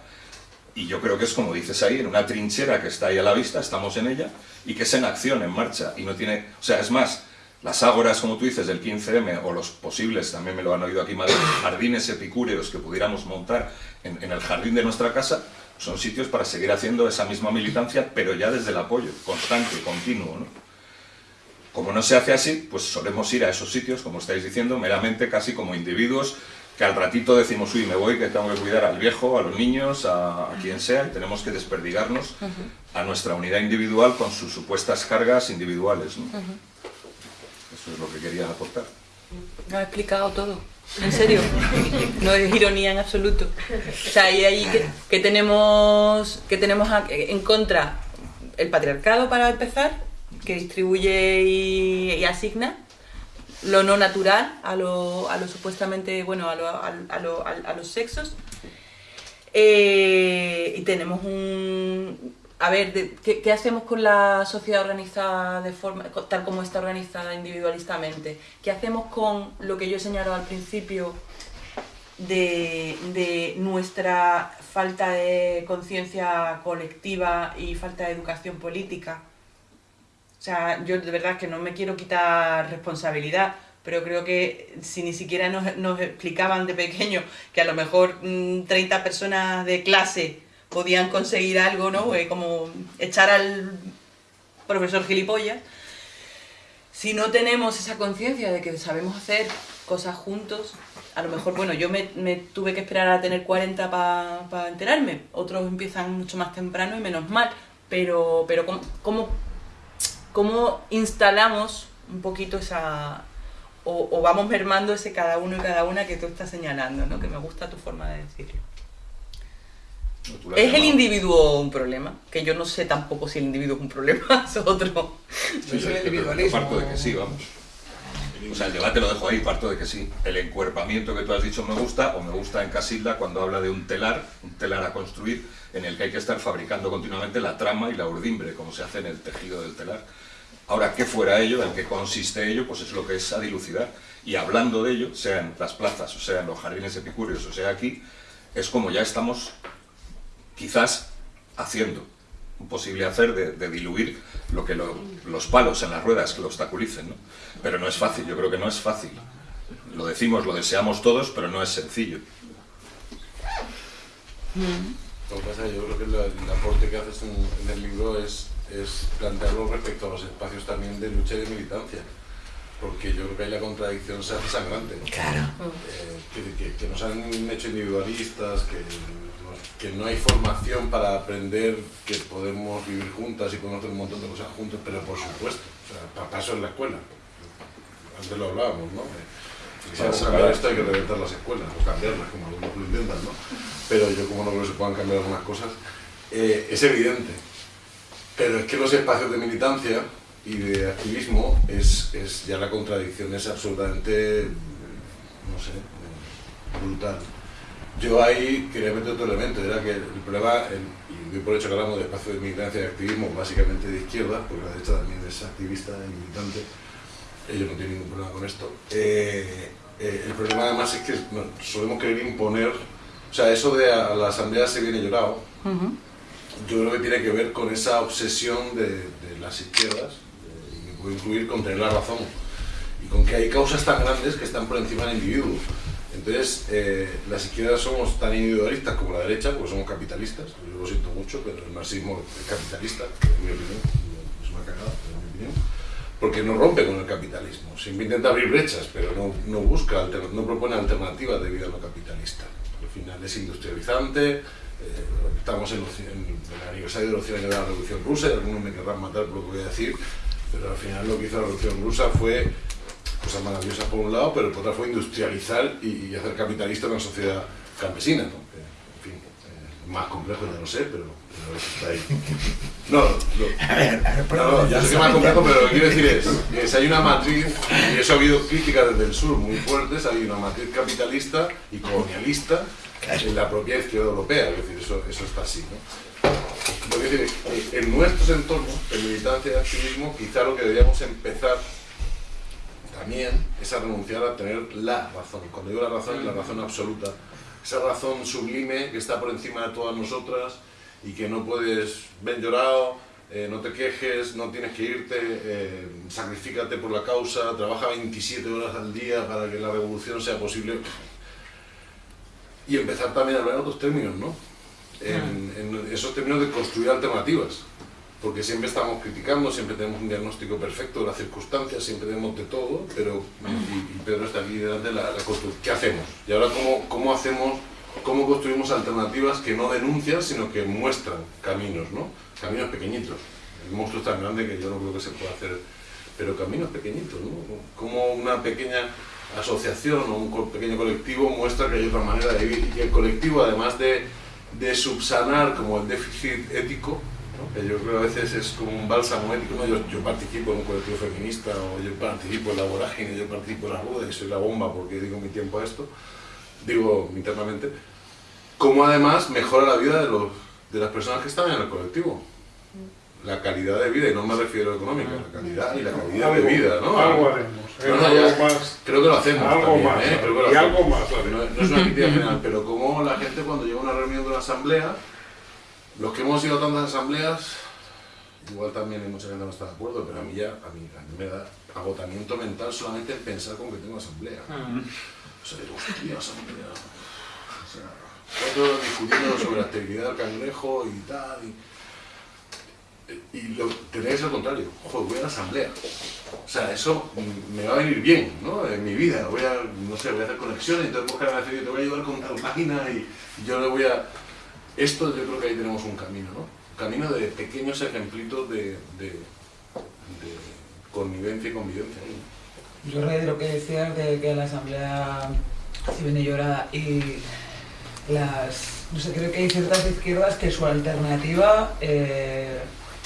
Y yo creo que es como dices ahí, en una trinchera que está ahí a la vista, estamos en ella, y que es en acción, en marcha, y no tiene... O sea, es más, las ágoras, como tú dices, del 15M, o los posibles, también me lo han oído aquí, Madrid, jardines epicúreos que pudiéramos montar en, en el jardín de nuestra casa, son sitios para seguir haciendo esa misma militancia, pero ya desde el apoyo, constante, continuo, ¿no? Como no se hace así, pues solemos ir a esos sitios, como estáis diciendo, meramente casi como individuos que al ratito decimos, uy, me voy, que tengo que cuidar al viejo, a los niños, a, a quien sea, y tenemos que desperdigarnos a nuestra unidad individual con sus supuestas cargas individuales. ¿no? Eso es lo que quería aportar. No ha explicado todo. En serio. No es ironía en absoluto. O sea, y ahí que, que tenemos, que tenemos en contra el patriarcado para empezar, que distribuye y, asigna lo no natural a lo, supuestamente, bueno, a, lo- a- lo- a- los sexos. Eh, y tenemos un... A ver, ¿qué, hacemos con la sociedad organizada de forma, tal como está organizada individualistamente? ¿Qué hacemos con lo que yo he señalado al principio de nuestra falta de conciencia colectiva y falta de educación política? O sea, yo de verdad que no me quiero quitar responsabilidad, pero creo que si ni siquiera nos, nos explicaban de pequeño que a lo mejor mm, 30 personas de clase podían conseguir algo, ¿no? Eh, como echar al profesor gilipollas. Si no tenemos esa conciencia de que sabemos hacer cosas juntos, a lo mejor, bueno, yo me, me tuve que esperar a tener 40 para enterarme, otros empiezan mucho más temprano y menos mal, pero, pero ¿cómo, cómo cómo instalamos un poquito esa... O, o vamos mermando ese cada uno y cada una que tú estás señalando, ¿no? Que me gusta tu forma de decirlo. ¿no? ¿Es el individuo un problema? Que yo no sé tampoco si el individuo es un problema, [LAUGHS] es otro. Sí, sí, yo- yo parto de que sí, vamos. O sea, el debate lo dejo ahí, parto de que sí. El encuerpamiento que tú has dicho me gusta, o me gusta en Casilda cuando habla de un telar, un telar a construir, en el que hay que estar fabricando continuamente la trama y la urdimbre, como se hace en el tejido del telar. Ahora, ¿qué fuera ello? ¿En qué consiste ello? Pues es lo que es a dilucidar. Y hablando de ello, sea las plazas, o sea los jardines epicúreos, o sea aquí, es como ya estamos quizás haciendo un posible hacer de, diluir lo que lo- los palos en las ruedas que lo obstaculicen, ¿no? Pero no es fácil, yo creo que no es fácil. Lo decimos, lo deseamos todos, pero no es sencillo. Yo creo que el aporte que haces en el libro es, es plantearlo respecto a los espacios también de lucha y de militancia. Porque yo creo que ahí la contradicción se hace sangrante. Claro. Eh, que, que- que nos han hecho individualistas, que, que no hay formación para aprender que podemos vivir juntas y podemos hacer un montón de cosas juntos, pero por supuesto, o sea, pa- para eso es la escuela. Antes lo hablábamos, ¿no? Si Para cambiar esto hay que reventar las escuelas, o cambiarlas, como algunos lo intentan, ¿no? Pero yo como no creo que se puedan cambiar algunas cosas, eh, es evidente. Pero es que los espacios de militancia y de activismo es, es ya la contradicción es absolutamente, no sé, brutal. Yo ahí quería meter otro elemento, era que el problema, el- y doy por hecho que hablamos de espacios de militancia y activismo básicamente de izquierda, porque la derecha también es activista y militante, ellos no tienen ningún problema con esto. Eh, eh, el problema además es que solemos querer imponer, o sea, eso de a la asamblea se viene llorado, yo creo que tiene que ver con esa obsesión de, las izquierdas, eh, y me puedo incluir con tener la razón, y con que hay causas tan grandes que están por encima del individuo. Entonces, eh, las izquierdas somos tan individualistas como la derecha, porque somos capitalistas, yo lo siento mucho, pero el marxismo es capitalista, en mi opinión, es una cagada, en mi opinión, porque no rompe con el capitalismo, siempre intenta abrir brechas, pero no, busca, no propone alternativas de vida no capitalista. Al final es industrializante, estamos en, en el aniversario de los 100 años de la Revolución Rusa, y algunos me querrán matar por lo que voy a decir, pero al final lo que hizo la Revolución Rusa fue cosas maravillosas por un lado, pero por otra fue industrializar y, y hacer capitalista una sociedad campesina, ¿no? En fin, eh, más complejo ya no sé, pero, pero está ahí. No, no, A ver, a ver, ¿por no, no, yo sé que más complejo, pero lo que quiero decir es [LAUGHS] si hay una matriz, y eso ha habido críticas desde el sur muy fuertes, hay una matriz capitalista y colonialista en la propia izquierda europea, es decir, eso, está así, ¿no? Lo decir en nuestros entornos, en militancia y activismo, quizá lo que deberíamos empezar también es a renunciar a tener la razón. Cuando digo la razón, es la razón absoluta. Esa razón sublime que está por encima de todas nosotras y que no puedes, ven llorado, eh, no te quejes, no tienes que irte, eh, sacrifícate por la causa, trabaja 27 horas al día para que la revolución sea posible. Y empezar también a hablar en otros términos, ¿no? En, en esos términos de construir alternativas porque siempre estamos criticando, siempre tenemos un diagnóstico perfecto de las circunstancias, siempre tenemos de todo, pero, y, y Pedro está aquí delante, la, la constru- ¿qué hacemos? Y ahora, ¿cómo, ¿cómo hacemos, cómo construimos alternativas que no denuncian, sino que muestran caminos, ¿no? Caminos pequeñitos. El monstruo es tan grande que yo no creo que se pueda hacer, pero caminos pequeñitos, ¿no? Como una pequeña asociación o un pequeño colectivo muestra que hay otra manera de vivir y el colectivo, además de, subsanar como el déficit ético, que yo creo a veces es como un bálsamo ético, ¿no? yo, participo en un colectivo feminista o yo participo en la vorágine, yo participo en la rueda y soy la bomba porque digo mi tiempo a esto, digo internamente, como además mejora la vida de, los, de las personas que están en el colectivo. La calidad de vida, y no me refiero a económica, la calidad y la calidad de vida, ¿no? algo haremos, Algo más. creo que lo hacemos Algo también, más, ¿eh? Creo que lo y hacemos. algo más No, no es una crítica general, pero como la gente cuando llega a una reunión de una asamblea, los que hemos ido a tantas asambleas, igual también hay mucha gente que no está de acuerdo, pero a mí ya, a mí, a mí me da agotamiento mental solamente en pensar con que tengo asamblea. O sea, digo, hostia, asamblea. O sea, horas discutiendo sobre la esterilidad del cangrejo y tal. Y, y lo, tenéis al contrario, joder, voy a la asamblea. O sea, eso me va a venir bien, ¿no? En mi vida. Voy a, no sé, voy a hacer conexiones, entonces buscar a decir, te voy a ayudar con tal página y yo le voy a... Esto yo creo que ahí tenemos un camino, ¿no? Un camino de pequeños ejemplitos de, de, connivencia y convivencia. Yo de lo que decías de que la asamblea se viene llorada y las no sé, creo que hay ciertas izquierdas que su alternativa, eh,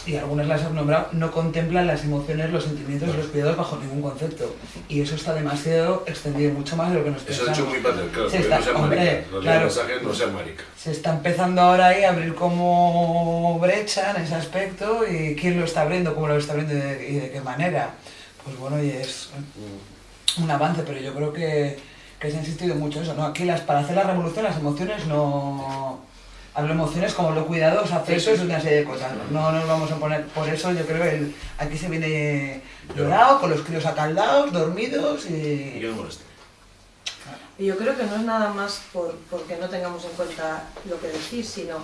y algunas las han nombrado, no contemplan las emociones, los sentimientos y los cuidados bajo ningún concepto. Y eso está demasiado extendido, mucho más de lo que nos Eso ha pensamos. hecho muy patriarcal, Se está- no hombre. Los claro. mensajes no sean. Se está empezando ahora ahí a abrir como brecha en ese aspecto y quién lo está abriendo, cómo lo está abriendo y de, y de qué manera. Pues bueno, y es un avance, pero yo creo que, que se ha insistido mucho en eso, ¿no? Aquí las, para hacer la revolución las emociones no... Hablo emociones como lo cuidados, afectos y una serie de cosas. No nos vamos a poner... Por eso yo creo que el- aquí se viene llorado, con los críos acaldados, dormidos Y y... que no moleste. Y yo creo que no es nada más por, porque no tengamos en cuenta lo que decís, sino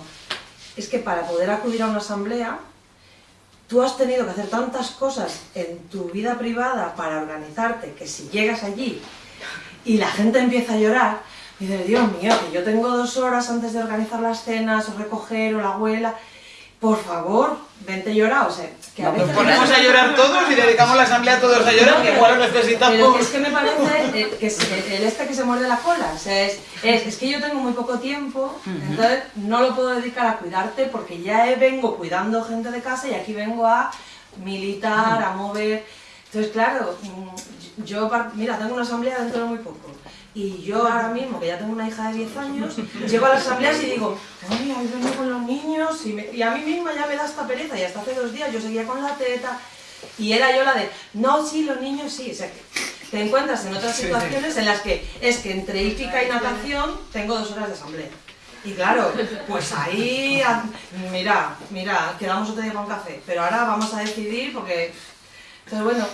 es que para poder acudir a una asamblea, tú has tenido que hacer tantas cosas en tu vida privada para organizarte que si llegas allí y la gente empieza a llorar, dices, Dios mío, que yo tengo dos horas antes de organizar las cenas, o recoger, o la abuela, por favor, vente llorar, o sea, que a Nos veces... ponemos a llorar todos y dedicamos la asamblea a todos a llorar, que igual lo Pero necesitamos. que es que me parece eh, que es el este que se muerde la cola. O sea, es, es, es que yo tengo muy poco tiempo, entonces no lo puedo dedicar a cuidarte porque ya eh, vengo cuidando gente de casa y aquí vengo a militar, a mover. Entonces, claro, mm, yo, mira, tengo una asamblea dentro de muy poco. Y yo ahora mismo, que ya tengo una hija de 10 años, llego a las asambleas y digo, ay, hoy vengo con los niños y, me- y a mí misma ya me da esta pereza y hasta hace dos días yo seguía con la teta y era yo la de, no, sí, los niños sí. O sea, que te encuentras en otras situaciones en las que es que entre hípica y natación tengo dos horas de asamblea. Y claro, pues ahí, mira, mira, quedamos otro día con café, pero ahora vamos a decidir porque... Entonces, bueno,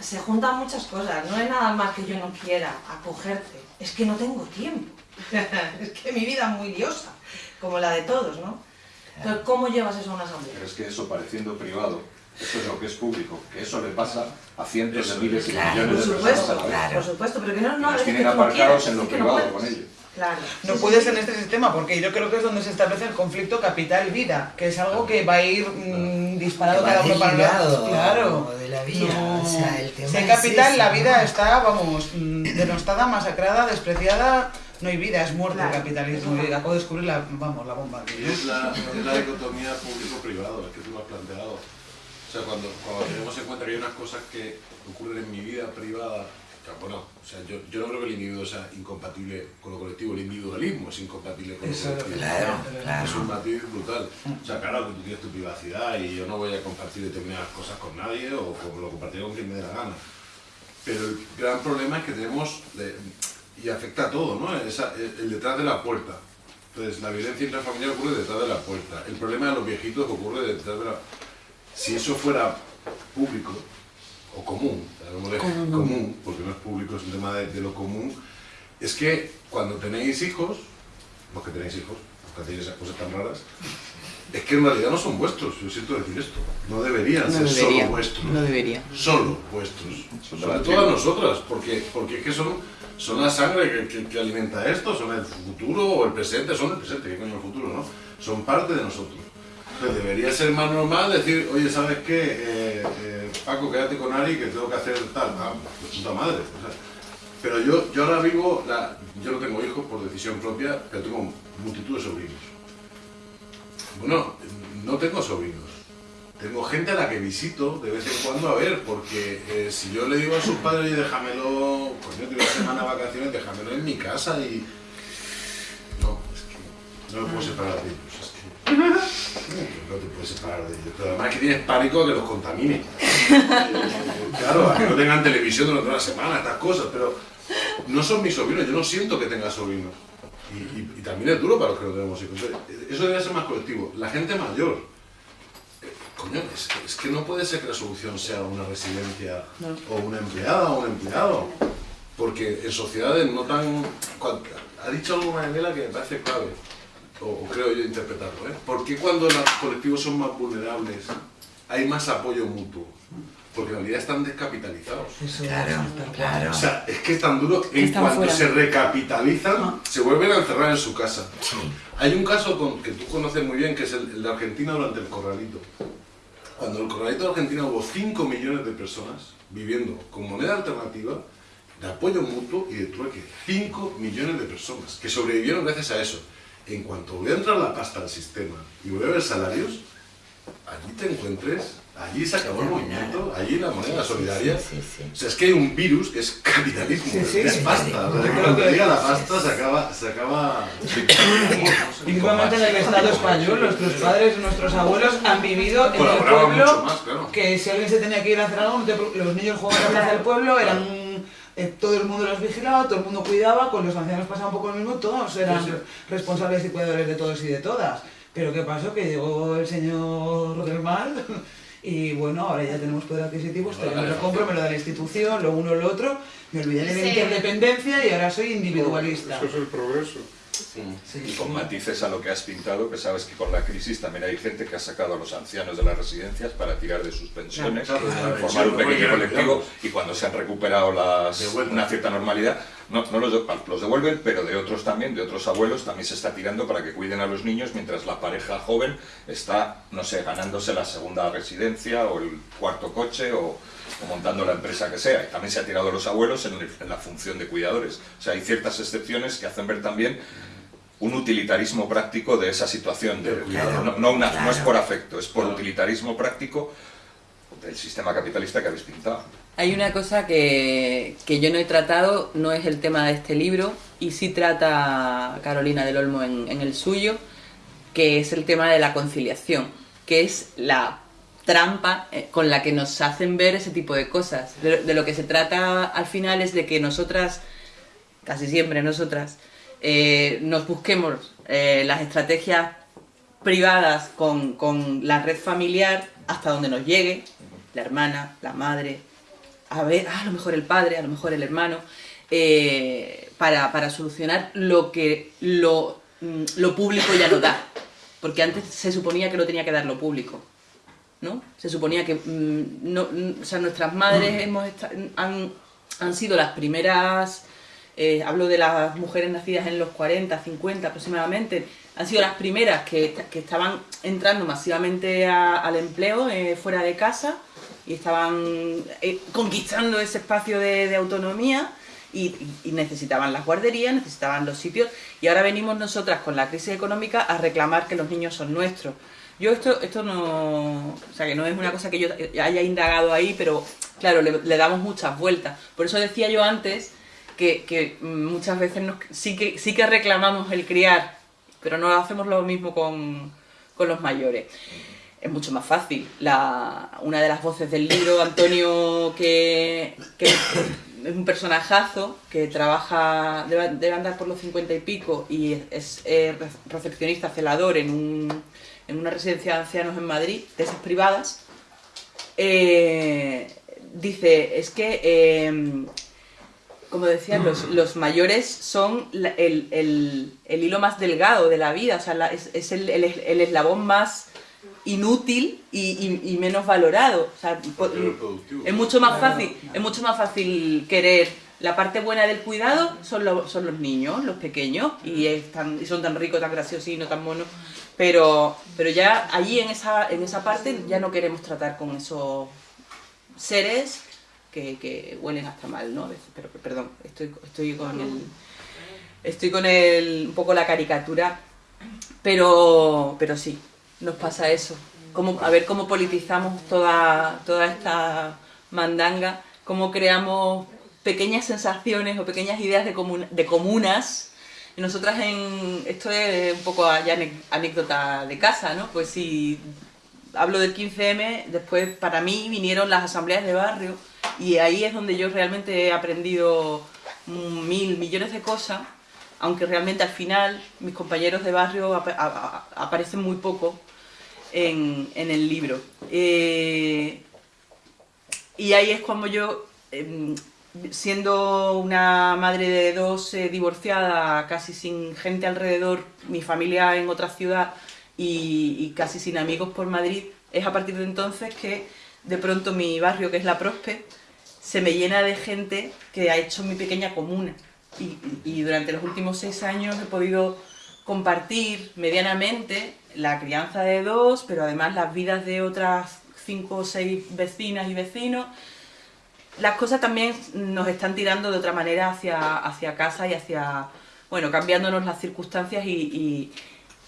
se juntan muchas cosas, no es nada más que yo no quiera acogerte, es que no tengo tiempo. [LAUGHS] es que mi vida es muy liosa, como la de todos, ¿no? Entonces, ¿cómo llevas eso a una asamblea? Pero es que eso pareciendo privado, eso es lo que es público, que eso le pasa a cientos de miles y Claro. millones de personas a supuesto, la vez. por supuesto, pero que no, Y no los es que tienen tú no aparcados quieras, en lo no privado puedes. con ellos. Claro. No sí, puedes sí. en este sistema, porque yo creo que es donde se establece el conflicto capital-vida, que es algo que va a ir mm, disparado cada uno para lado. Claro. de la vida, No. o sea, el tema si hay es capital, ese, la ¿no? vida está, vamos, mm, denostada, masacrada, despreciada. No hay vida, es muerte Claro. el capitalismo. Y acabo de descubrir la, vamos, la bomba. Y es la, es la dicotomía público-privado, es que tú lo has planteado. O sea, cuando, cuando tenemos en cuenta que hay unas cosas que ocurren en mi vida privada, bueno, o sea, yo, yo no creo que el individuo sea incompatible con lo colectivo, el individualismo es incompatible con lo Eso, colectivo. Claro, claro. Es un matiz brutal. O sea, claro que tú tienes tu privacidad y yo no voy a compartir determinadas cosas con nadie o lo compartiré con quien me dé la gana. Pero el gran problema es que tenemos, de- y afecta a todo, ¿no? Esa- el, el detrás de la puerta. Entonces, la violencia intrafamiliar ocurre detrás de la puerta. El problema de los viejitos ocurre detrás de la... Si eso fuera público o común, llamémosle común, porque no es público, es un tema de, de lo común, es que cuando tenéis hijos, los que tenéis hijos, los que hacéis esas cosas tan raras, es que en realidad no son vuestros, yo siento decir esto. No deberían No ser debería, solo vuestros. no debería. Solo vuestros. De Sobre todo a nosotras, porque, porque es que son, son la sangre que, que- que alimenta esto, son el futuro o el presente, son el presente, ¿qué coño el futuro, no? Son parte de nosotros. Entonces debería ser más normal decir, oye, ¿sabes qué? Eh, eh, Paco, quédate con Ari que tengo que hacer tal, ah, puta madre. pero yo, yo ahora vivo, yo no tengo hijos por decisión propia, pero tengo multitud de sobrinos. Bueno, no tengo sobrinos. Tengo gente a la que visito de vez en cuando a ver, porque eh, si yo le digo a sus padres, oye, déjamelo, coño, tengo una semana de vacaciones, déjamelo en mi casa y... No, es que no me puedo separar de ellos. No te puedes separar de ellos. Pero además que tienes pánico que los contamine. [LAUGHS] Eh, claro, a que no tengan televisión durante una semana, estas cosas, pero no son mis sobrinos, yo no siento que tenga sobrinos. Y, y- y también es duro para los que no tenemos hijos. Eso debe ser más colectivo. La gente mayor, eh, coño, es, que- es que no puede ser que la solución sea una residencia o una empleada o un empleado. Porque en sociedades no tan... Ha dicho algo Manuela que me parece clave, o, creo yo interpretarlo. ¿eh? ¿Por qué cuando los colectivos son más vulnerables hay más apoyo mutuo? Porque en realidad están descapitalizados. Eso Claro, claro. O sea, es que es tan duro, en Están cuanto fuera. se recapitalizan, se vuelven a encerrar en su casa. Sí. Hay un caso con- que tú conoces muy bien, que es el, el de Argentina durante el corralito. Cuando el corralito de Argentina hubo 5 millones de personas viviendo con moneda alternativa, de apoyo mutuo y de trueque. 5 millones de personas que sobrevivieron gracias a eso. En cuanto voy a entrar la pasta al sistema y voy a ver salarios, allí te encuentres, allí se acabó el movimiento, allí la moneda solidaria. Sí, sí, sí. O sea, es que hay un virus que es capitalismo, Sí, sí, es sí. pasta. O sea, cuando llega la pasta se acaba... Se acaba [COUGHS] en el Estado español, nuestros padres, nuestros abuelos han vivido en el pueblo más, claro. que si alguien se tenía que ir a hacer algo, los niños jugaban en la plaza del pueblo, eran eh, todo el mundo los vigilaba, todo el mundo cuidaba, con los ancianos pasaba un poco lo mismo, todos eran Sí, sí. responsables y cuidadores de todos y de todas. Pero ¿qué pasó? Que llegó el señor Rodelmal [LAUGHS] y bueno, ahora ya tenemos poder adquisitivo, esto ya me lo compro, me lo da la institución, lo uno, lo otro, me olvidé de la Sí. interdependencia y ahora soy individualista. Eso es el progreso. Sí, Y con sí. matices a lo que has pintado, que sabes que con la crisis también hay gente que ha sacado a los ancianos de las residencias para tirar de sus pensiones, Claro, claro, formar un pequeño colectivo y cuando se han recuperado las, una cierta normalidad, no, no los, los devuelven, pero de otros también, de otros abuelos, también se está tirando para que cuiden a los niños mientras la pareja joven está, no sé, ganándose la segunda residencia o el cuarto coche o, o montando la empresa que sea. Y también se ha tirado a los abuelos en, el- en la función de cuidadores. O sea, hay ciertas excepciones que hacen ver también un utilitarismo práctico de esa situación. De, Claro, no, no una- no es por afecto, es por Claro. utilitarismo práctico del sistema capitalista que habéis pintado. Hay una cosa que, que yo no he tratado, no es el tema de este libro, y sí trata Carolina del Olmo en, en el suyo, que es el tema de la conciliación, que es la trampa eh, con la que nos hacen ver ese tipo de cosas. De, lo que se trata al final es de que nosotras, casi siempre nosotras, eh, nos busquemos eh, las estrategias privadas con, con la red familiar hasta donde nos llegue, la hermana, la madre, a ver, ah, a lo mejor el padre, a lo mejor el hermano, para, para solucionar lo que lo, mm, lo público ya no da. Porque antes se suponía que lo tenía que dar lo público. ¿No? Se suponía que mm, no, mm, o sea, nuestras madres hemos esta- han, han sido las primeras, eh, hablo de las mujeres nacidas en los 40, 50 aproximadamente, han sido las primeras que, que estaban entrando masivamente a- al empleo eh, fuera de casa y estaban eh, conquistando ese espacio de, de autonomía y- y necesitaban las guarderías, necesitaban los sitios y ahora venimos nosotras con la crisis económica a reclamar que los niños son nuestros. Yo esto, esto no, o sea que no es una cosa que yo haya indagado ahí, pero claro, le, damos muchas vueltas. Por eso decía yo antes que, muchas veces nos- sí, que, sí que reclamamos el criar, pero no hacemos lo mismo con, con los mayores. Es mucho más fácil. La, una de las voces del libro, Antonio, que, que es un personajazo que trabaja, debe, andar por los cincuenta y pico y es, es, re- recepcionista, celador en, un, en una residencia de ancianos en Madrid, de esas privadas, eh, dice, es que, eh, como decían, los, [CLEARS THROAT] los mayores son la- el, el- el hilo más delgado de la vida, o sea, la- es, es el, el- el eslabón más inútil y, y- y menos valorado. O sea, es mucho más fácil, es mucho más fácil querer la parte buena del cuidado son, los son los niños, los pequeños, y, es tan- y son tan ricos, tan graciosos y no tan monos. Pero, pero ya allí en esa, en esa parte ya no queremos tratar con esos seres que, que huelen hasta mal, ¿no? Pero, perdón, estoy, estoy con el. Estoy con el, un poco la caricatura, pero, pero sí, nos pasa eso. Cómo, a ver cómo politizamos toda, toda esta mandanga, cómo creamos pequeñas sensaciones o pequeñas ideas de, comun- de comunas. Nosotras en... Esto es un poco ya anécdota de casa, ¿no? Pues si hablo del 15M, después para mí vinieron las asambleas de barrio y ahí es donde yo realmente he aprendido mil millones de cosas, aunque realmente al final mis compañeros de barrio aparecen muy poco en, en el libro. Eh, y ahí es cuando yo, em, siendo una madre de dos eh, divorciada, casi sin gente alrededor, mi familia en otra ciudad y, y casi sin amigos por Madrid, es a partir de entonces que de pronto mi barrio, que es la Prospe, se me llena de gente que ha hecho mi pequeña comuna. Y, y durante los últimos seis años he podido compartir medianamente la crianza de dos, pero además las vidas de otras cinco o seis vecinas y vecinos. Las cosas también nos están tirando de otra manera hacia, hacia casa y hacia bueno, cambiándonos las circunstancias y, y-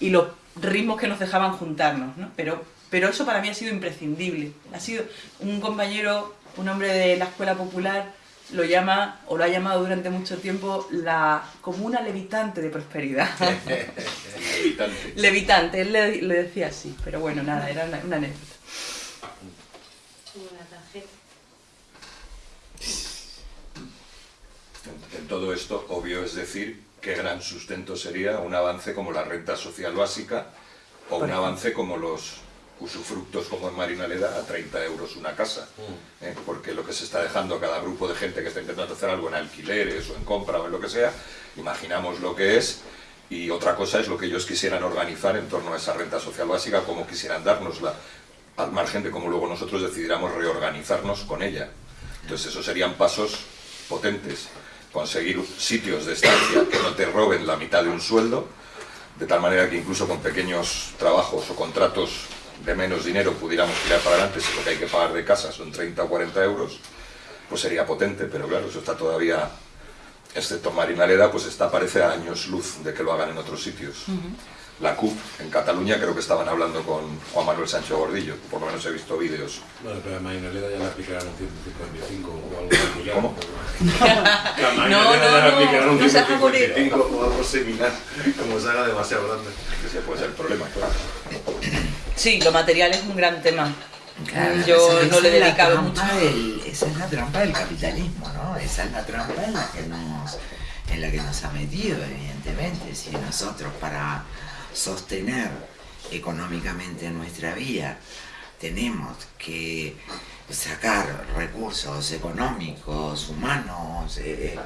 y los ritmos que nos dejaban juntarnos, ¿no? Pero, pero eso para mí ha sido imprescindible. Ha sido un compañero, un hombre de la escuela popular, lo llama, o lo ha llamado durante mucho tiempo, la comuna levitante de prosperidad. [LAUGHS] Levitante. levitante, él le, le decía así, pero bueno, nada, era una, una anécdota. Como la tarjeta. En todo esto, obvio es decir qué gran sustento sería un avance como la renta social básica o un avance como los usufructos como en Marinaleda a 30 euros una casa. ¿eh? Porque lo que se está dejando a cada grupo de gente que está intentando hacer algo en alquileres o en compra o en lo que sea, imaginamos lo que es y otra cosa es lo que ellos quisieran organizar en torno a esa renta social básica, como quisieran dárnosla, al margen de cómo luego nosotros decidiéramos reorganizarnos con ella. Entonces esos serían pasos potentes. Conseguir sitios de estancia que no te roben la mitad de un sueldo, de tal manera que incluso con pequeños trabajos o contratos de menos dinero pudiéramos tirar para adelante si lo que hay que pagar de casa son 30 o 40 euros, pues sería potente, pero claro, eso está todavía, excepto Marinaleda, pues está parece a años luz de que lo hagan en otros sitios. La CUP en Cataluña creo que estaban hablando con Juan Manuel Sancho Gordillo, por lo menos he visto vídeos. Bueno, pero a Marinaleda ya le aplicarán un 155 [LAUGHS] [LAUGHS] o algo similar. ¿Cómo? No, no, le no, un no se haga morir. 155 o algo similar, como se haga demasiado grande. Ese puede ser el problema, claro. Sí, lo material es un gran tema. Claro, Yo esa- no le he esa es la dedicado mucho. del- esa es la trampa del capitalismo, ¿no? Esa es la trampa en la que nos, en la que nos ha metido, evidentemente. Si nosotros para sostener económicamente nuestra vida tenemos que sacar recursos económicos, humanos, eh,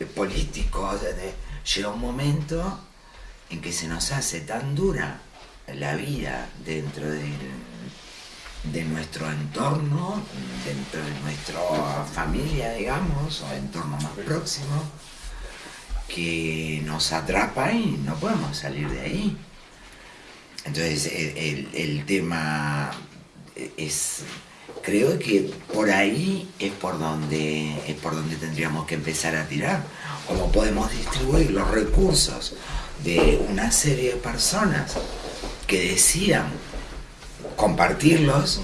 eh, políticos, de- llega un momento en que se nos hace tan dura la vida dentro de nuestro entorno, dentro de nuestra familia, digamos, o entorno más próximo, que nos atrapa y no podemos salir de ahí. Entonces, el, el- tema es, creo que por ahí es por donde es por donde tendríamos que empezar a tirar. Cómo podemos distribuir los recursos de una serie de personas que decidan compartirlos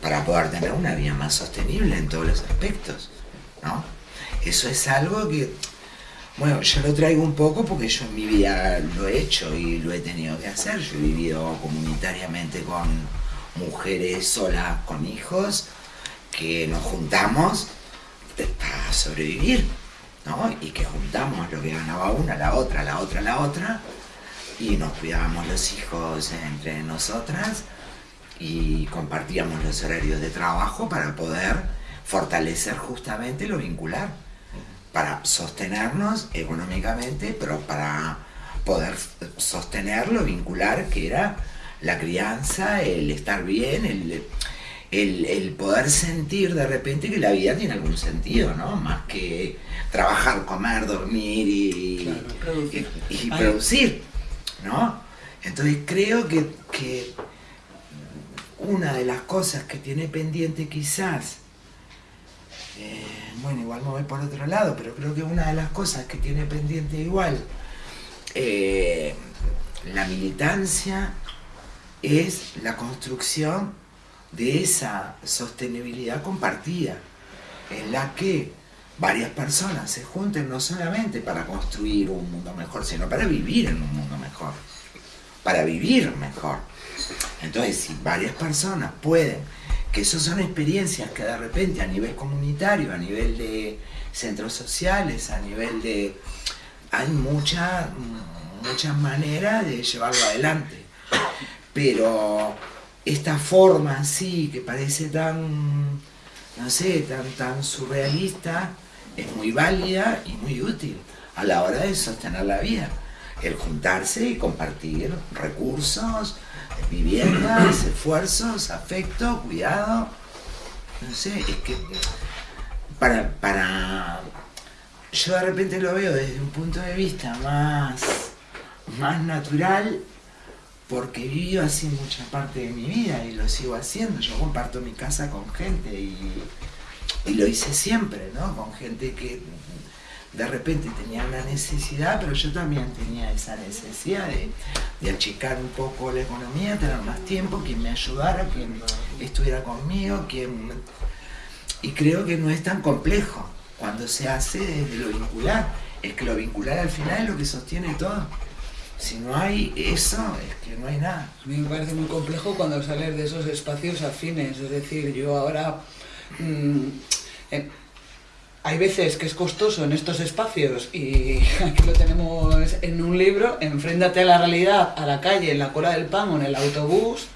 para poder tener una vida más sostenible en todos los aspectos, ¿no? Eso es algo que, bueno, yo lo traigo un poco porque yo en mi vida lo he hecho y lo he tenido que hacer. Yo he vivido comunitariamente con mujeres solas, con hijos, que nos juntamos para sobrevivir, ¿no? Y que juntamos lo que ganaba una, la otra, la otra, la otra, y nos cuidábamos los hijos entre nosotras y compartíamos los horarios de trabajo para poder fortalecer justamente lo vincular, para sostenernos económicamente, pero para poder sostener lo vincular que era la crianza, el estar bien, el, el, el poder sentir de repente que la vida tiene algún sentido, ¿no? Más que trabajar, comer, dormir y, producir. y- y producir, ¿no? Entonces creo que, que una de las cosas que tiene pendiente quizás, eh, bueno, igual me voy por otro lado, pero creo que una de las cosas que tiene pendiente igual eh, la militancia es la construcción de esa sostenibilidad compartida, en la que varias personas se junten no solamente para construir un mundo mejor, sino para vivir en un mundo mejor, para vivir mejor. Entonces, si varias personas pueden, que eso son experiencias que de repente a nivel comunitario, a nivel de centros sociales, a nivel de... Hay mucha- muchas maneras de llevarlo adelante. Pero esta forma así, que parece tan, no sé, tan, tan surrealista, es muy válida y muy útil a la hora de sostener la vida. El juntarse y compartir recursos, viviendas, [CLEARS THROAT] esfuerzos, afecto, cuidado. No sé, es que para, para yo de repente lo veo desde un punto de vista más, más natural porque vivido así mucha parte de mi vida y lo sigo haciendo. Yo comparto mi casa con gente y, y lo hice siempre, ¿no? Con gente que de repente tenía una necesidad, pero yo también tenía esa necesidad de, de achicar un poco la economía, tener más tiempo, quien me ayudara, quien estuviera conmigo, quien... Y creo que no es tan complejo cuando se hace desde lo vincular. Es que lo vincular al final es lo que sostiene todo. Si no hay eso, es que no hay nada. A mí me parece muy complejo cuando sales de esos espacios afines, es decir, yo ahora... mm, eh, hay veces que es costoso en estos espacios y [LAUGHS] aquí lo tenemos en un libro, enfréntate a la realidad, a la calle, en la cola del pan o en el autobús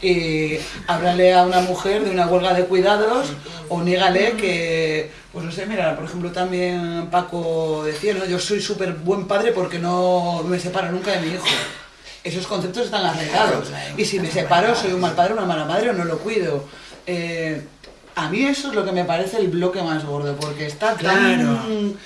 y háblale a una mujer de una huelga de cuidados o nígale que, pues no sé, mira, por ejemplo también Paco decía, ¿no? yo soy súper buen padre porque no me separo nunca de mi hijo. Esos conceptos están arreglados. Y si me separo, soy un mal padre, una mala madre o no lo cuido. Eh, a mí eso es lo que me parece el bloque más gordo, porque está tan... Claro.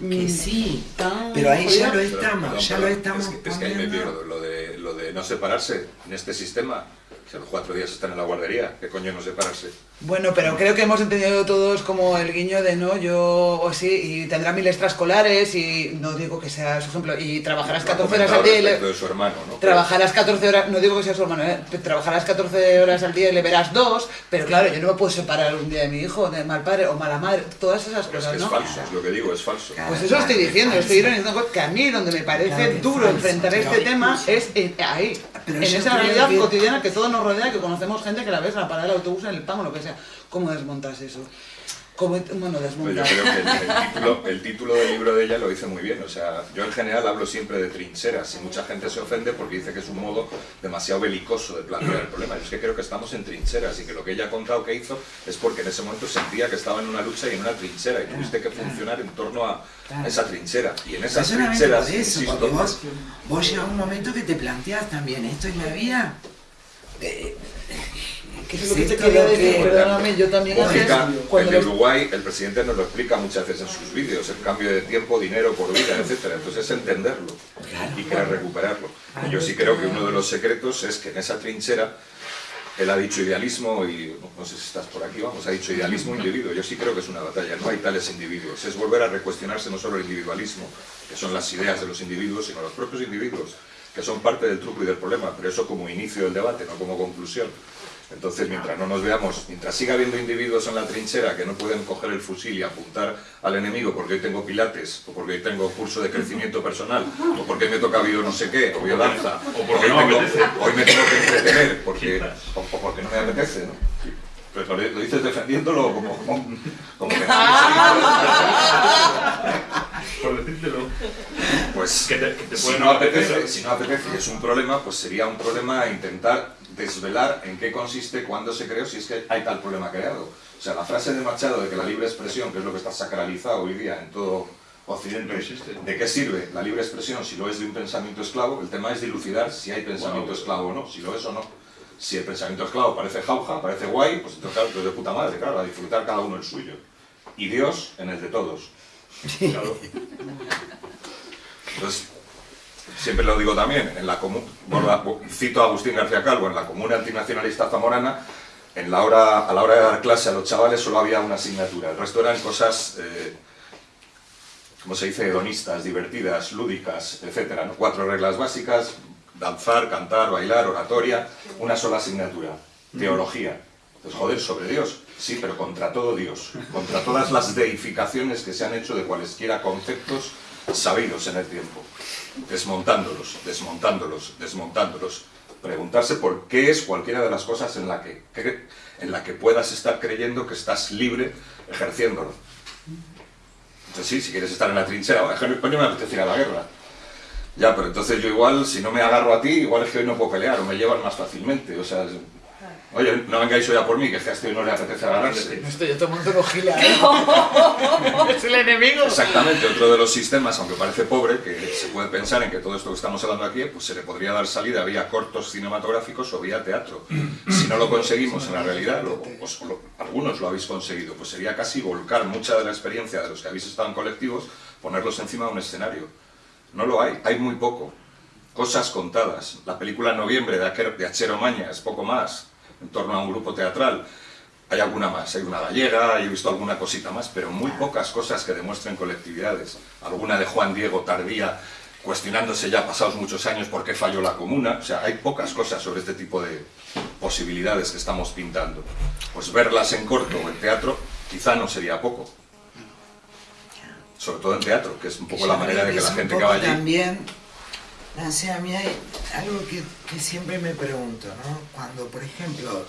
Que mm, sí, tan pero ahí ya lo estamos, Perdón, ya perdón, lo estamos es que, es que ahí me pierdo. Lo de, lo de no separarse en este sistema, si a los cuatro días están en la guardería, ¿qué coño no separarse? Bueno, pero creo que hemos entendido todos como el guiño de no, yo o sí, y tendrá mil extraescolares y no digo que sea su ejemplo, y trabajarás Lo ha 14 horas al día y le- de su hermano, ¿no? Trabajarás 14 horas, no digo que sea su hermano, ¿eh? trabajarás 14 horas al día y le verás dos, pero claro, yo no me puedo separar un día de mi hijo, de mal padre o mala madre, todas esas Pero es cosas, que es ¿no? falso, es lo que digo, es falso. Pues eso estoy diciendo, estoy ironizando que a mí donde me parece Claro que es duro enfrentar este tema es en- ahí, Pero en esa realidad que- cotidiana que todo nos rodea, que conocemos gente que la ves en la parada del autobús, en el pan o lo que sea. ¿Cómo desmontas eso? ¿Cómo, bueno, Pero yo desmontas. creo que el, el título, el título del libro de ella lo dice muy bien. O sea, yo en general hablo siempre de trincheras y mucha gente se ofende porque dice que es un modo demasiado belicoso de plantear el problema. Yo es que creo que estamos en trincheras y que lo que ella ha contado que hizo es porque en ese momento sentía que estaba en una lucha y en una trinchera y tuviste que funcionar en torno a esa trinchera. Y en esas trincheras, eso, insisto, vos, vos llega un momento que te planteas también esto en la vida. Eh, Que eso es lo que te esto quería lo decir, que- perdóname, yo también Lógica, antes, el cuando de los- Uruguay, el presidente nos lo explica muchas veces en sus vídeos, el cambio de tiempo, dinero por vida, etcétera. Entonces es entenderlo y querer recuperarlo. Y yo sí creo que uno de los secretos es que en esa trinchera él ha dicho idealismo y no sé si estás por aquí, vamos, ha dicho idealismo individuo. Yo sí creo que es una batalla, no hay tales individuos. Es volver a recuestionarse no solo el individualismo, que son las ideas de los individuos, sino los propios individuos, que son parte del truco y del problema, pero eso como inicio del debate, no como conclusión. Entonces, mientras no nos veamos, mientras siga habiendo individuos en la trinchera que no pueden coger el fusil y apuntar al enemigo porque hoy tengo pilates, o porque hoy tengo curso de crecimiento personal, o porque me toca bio no sé qué, o biodanza, o porque hoy, me tengo que entretener, porque, o, o porque no me apetece, ¿no? Lo, lo dices defendiéndolo como, como, como que [LAUGHS] Por decírtelo. Pues Que te- que te si, no apetece, si no apetece y es un problema, pues sería un problema intentar desvelar en qué consiste, cuándo se creó, si es que hay tal problema creado. O sea, la frase de Machado de que la libre expresión, que es lo que está sacralizado hoy día en todo Occidente, No existe. ¿de qué sirve la libre expresión si lo es de un pensamiento esclavo? El tema es dilucidar si hay pensamiento Wow. esclavo o no, si lo es o no. Si el pensamiento esclavo parece jauja, parece guay, pues entonces de puta madre, claro, a disfrutar cada uno el suyo. Y Dios en el de todos. Entonces, siempre lo digo también, en la cito a Agustín García Calvo, en la comuna antinacionalista zamorana, en la hora, a la hora de dar clase a los chavales solo había una asignatura, el resto eran cosas, eh, como se dice, hedonistas, divertidas, lúdicas, etc. Cuatro reglas básicas, danzar, cantar, bailar, oratoria, una sola asignatura, teología. Entonces, joder, sobre Dios, sí, pero contra todo Dios, contra todas las deificaciones que se han hecho de cualesquiera conceptos sabidos en el tiempo, desmontándolos, desmontándolos, desmontándolos. Preguntarse por qué es cualquiera de las cosas en la que, en la que puedas estar creyendo que estás libre ejerciéndolo. Entonces sí, si quieres estar en la trinchera, "Oye, coño, coño, me apetece a la guerra. Ya, pero entonces yo igual, si no me agarro a ti, igual es que hoy no puedo pelear o me llevan más fácilmente. O sea, es- oye, no vengáis hoy a por mí, que es que a este hoy no le apetece agarrarse. No estoy yo tomando un gila, ¿eh? [LAUGHS] [LAUGHS] es el enemigo. Exactamente, otro de los sistemas, aunque parece pobre, que se puede pensar en que todo esto que estamos hablando aquí, pues se le podría dar salida vía cortos cinematográficos o vía teatro. Si no lo conseguimos en la realidad, lo- pues, lo- algunos lo habéis conseguido, pues sería casi volcar mucha de la experiencia de los que habéis estado en colectivos, ponerlos encima de un escenario. No lo hay, hay muy poco. Cosas contadas. La película Noviembre de Acher- de Achero Maña es poco más, en torno a un grupo teatral. Hay alguna más, hay una gallega, he visto alguna cosita más, pero muy pocas cosas que demuestren colectividades. Alguna de Juan Diego Tardía, cuestionándose ya pasados muchos años por qué falló la comuna. O sea, hay pocas cosas sobre este tipo de posibilidades que estamos pintando. Pues verlas en corto o en teatro quizá no sería poco. Sobre todo en teatro, que es un poco la manera de que la gente que va allí... También, no sé, a mí hay algo que, que siempre me pregunto, ¿no? Cuando, por ejemplo,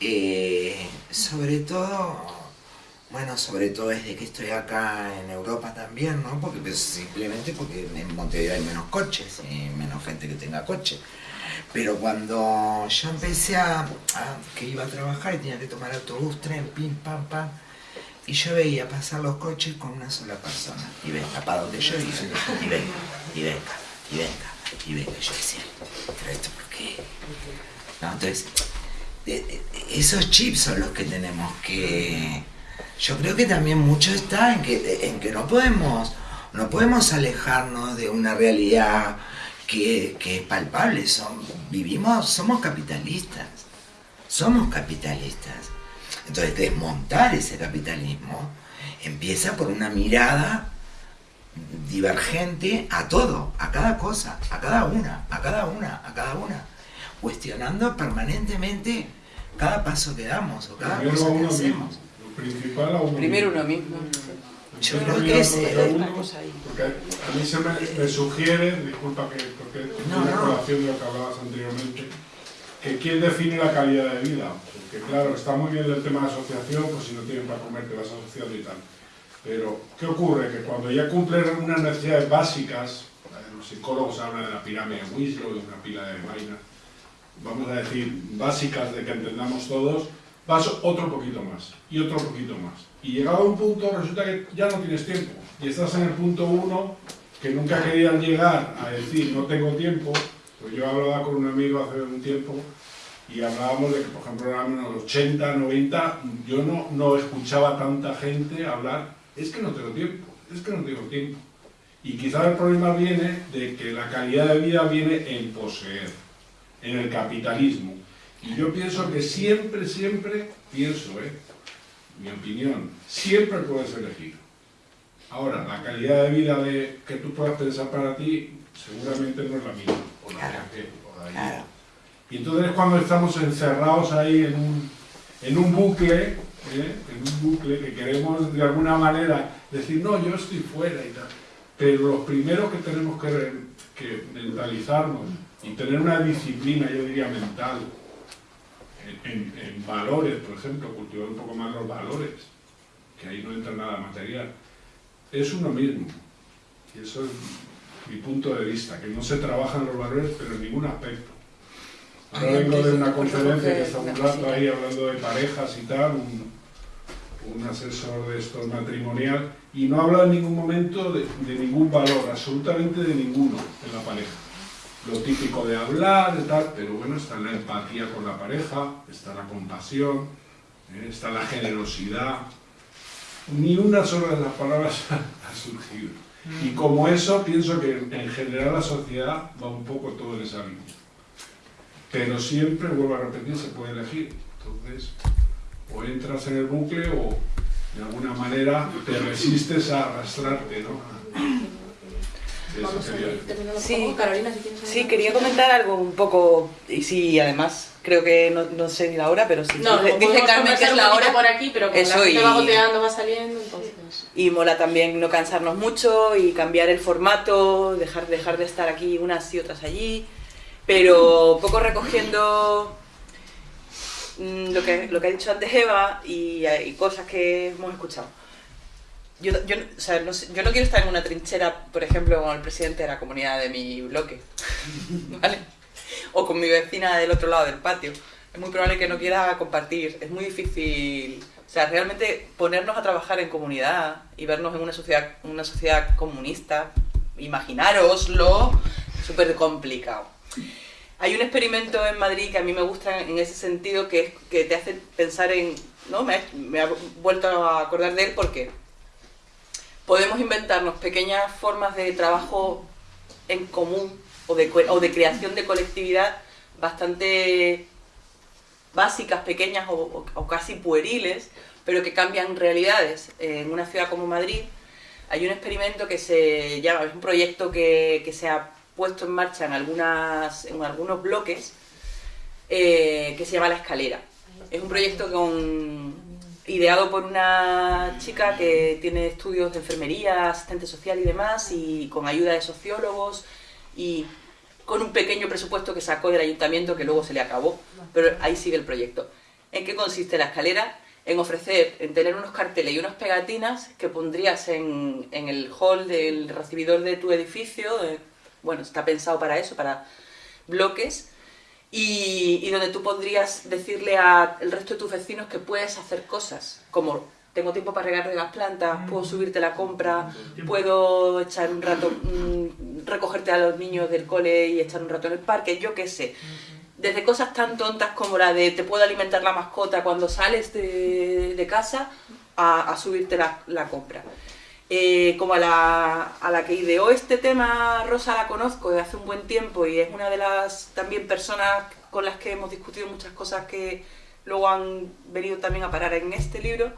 eh, sobre todo, bueno, sobre todo desde que estoy acá en Europa también, ¿no? Porque pues, simplemente porque en Montevideo hay menos coches y menos gente que tenga coche. Pero cuando yo empecé a, a- que iba a trabajar y tenía que tomar autobús, tren, pim, pam, pam, y yo veía pasar los coches con una sola persona. Y venga, para donde yo iba. Y venga, y venga, y venga, y venga. Y yo decía, pero esto por qué? No, entonces, esos chips son los que tenemos que... Yo creo que también mucho está en que, en que no podemos no podemos alejarnos de una realidad que, que es palpable. Son, vivimos, somos capitalistas. Somos capitalistas. Entonces, desmontar ese capitalismo empieza por una mirada divergente a todo, a cada cosa, a cada una, a cada una, a cada una, cuestionando permanentemente cada paso que damos o cada Primero cosa que hacemos. mismo. Lo principal a uno Primero mismo. uno mismo. Yo creo que es, eh. Porque a mí se me, me sugiere, disculpa que porque es No, una no. colación de lo que hablabas anteriormente, que quién define la calidad de vida. Porque claro, está muy bien el tema de asociación, pues si no tienes para comer te vas asociando y tal. Pero, ¿qué ocurre? Que cuando ya cumplen unas necesidades básicas, eh, los psicólogos hablan de la pirámide de Winslow, de una pila de vainas, vamos a decir, básicas de que entendamos todos, vas otro poquito más, y otro poquito más. Y llegado a un punto resulta que ya no tienes tiempo, y estás en el punto uno que nunca querían llegar a decir no tengo tiempo, pues yo hablaba con un amigo hace un tiempo y hablábamos de que, por ejemplo, en los 80, 90, yo no, no escuchaba tanta gente hablar, es que no tengo tiempo, es que no tengo tiempo. Y quizás el problema viene de que la calidad de vida viene en poseer, en el capitalismo. Y yo pienso que siempre, siempre, pienso, ¿eh? mi opinión, siempre puedes elegir. Ahora, la calidad de vida de, que tú puedas pensar para ti seguramente no es la misma. O la de aquel, o la. Claro. Y entonces cuando estamos encerrados ahí en un, en un bucle, ¿eh? en un bucle que queremos de alguna manera decir, no, yo estoy fuera y tal. Pero los primeros que tenemos que, mentalizarnos y tener una disciplina, yo diría, mental, en, en- en valores, por ejemplo, cultivar un poco más los valores, que ahí no entra nada material, es uno mismo. Y eso es mi punto de vista, que no se trabajan los valores, pero en ningún aspecto. Ahora vengo de una conferencia que está un rato ahí hablando de parejas y tal, un, un asesor de estos matrimonial, y no habla en ningún momento de, de ningún valor, absolutamente de ninguno en la pareja. Lo típico de hablar, de tal, pero bueno, está la empatía con la pareja, está la compasión, ¿eh? está la generosidad. Ni una sola de las palabras [LAUGHS] ha surgido. Y como eso, pienso que en general la sociedad va un poco todo en esa línea. Pero siempre, vuelvo a repetir, se puede elegir. Entonces, o entras en el bucle o de alguna manera te resistes a arrastrarte, ¿no? Sí. Carolina, quería comentar algo un poco, y sí, además, creo que no, no sé ni la hora, pero sí. No, dice, dice Carmen que es la hora. por aquí, pero como Eso la gente y- va goteando, va saliendo, entonces... Y mola también no cansarnos mucho y cambiar el formato, dejar, dejar de estar aquí unas y otras allí, pero un poco recogiendo mm, lo que, lo que ha dicho antes Eva y, y cosas que hemos escuchado. Yo, yo, o sea, no sé- yo no quiero estar en una trinchera, por ejemplo, con el presidente de la comunidad de mi bloque, [LAUGHS] ¿vale? O con mi vecina del otro lado del patio. Es muy probable que no quiera compartir, es muy difícil. O sea, realmente ponernos a trabajar en comunidad y vernos en una sociedad, una sociedad comunista, imaginároslo, es súper complicado. Hay un experimento en Madrid que a mí me gusta en ese sentido, que, te hace pensar en... ¿no? Me, ha- vuelto a acordar de él porque podemos inventarnos pequeñas formas de trabajo en común o de, creación de colectividad bastante básicas, pequeñas o, casi pueriles, pero que cambian realidades. En una ciudad como Madrid hay un experimento que se llama, es un proyecto que se ha puesto en marcha en, algunas, en algunos bloques, eh, que se llama La Escalera. Es un proyecto con, ideado por una chica que tiene estudios de enfermería, asistente social y demás, y con ayuda de sociólogos, y con un pequeño presupuesto que sacó del ayuntamiento que luego se le acabó, pero ahí sigue el proyecto. ¿En qué consiste la escalera? En ofrecer, en tener unos carteles y unas pegatinas que pondrías en, en el hall del recibidor de tu edificio, eh, bueno, está pensado para eso, para bloques, y, y donde tú podrías decirle al resto de tus vecinos que puedes hacer cosas, como tengo tiempo para regar las plantas, puedo subirte la compra, puedo echar un rato, mm, recogerte a los niños del cole y echar un rato en el parque, yo qué sé. Desde cosas tan tontas como la de te puedo alimentar la mascota cuando sales de, de casa, a, a subirte la, la compra. Eh, como a la, a la que ideó este tema, Rosa la conozco desde hace un buen tiempo y es una de las también personas con las que hemos discutido muchas cosas que luego han venido también a parar en este libro.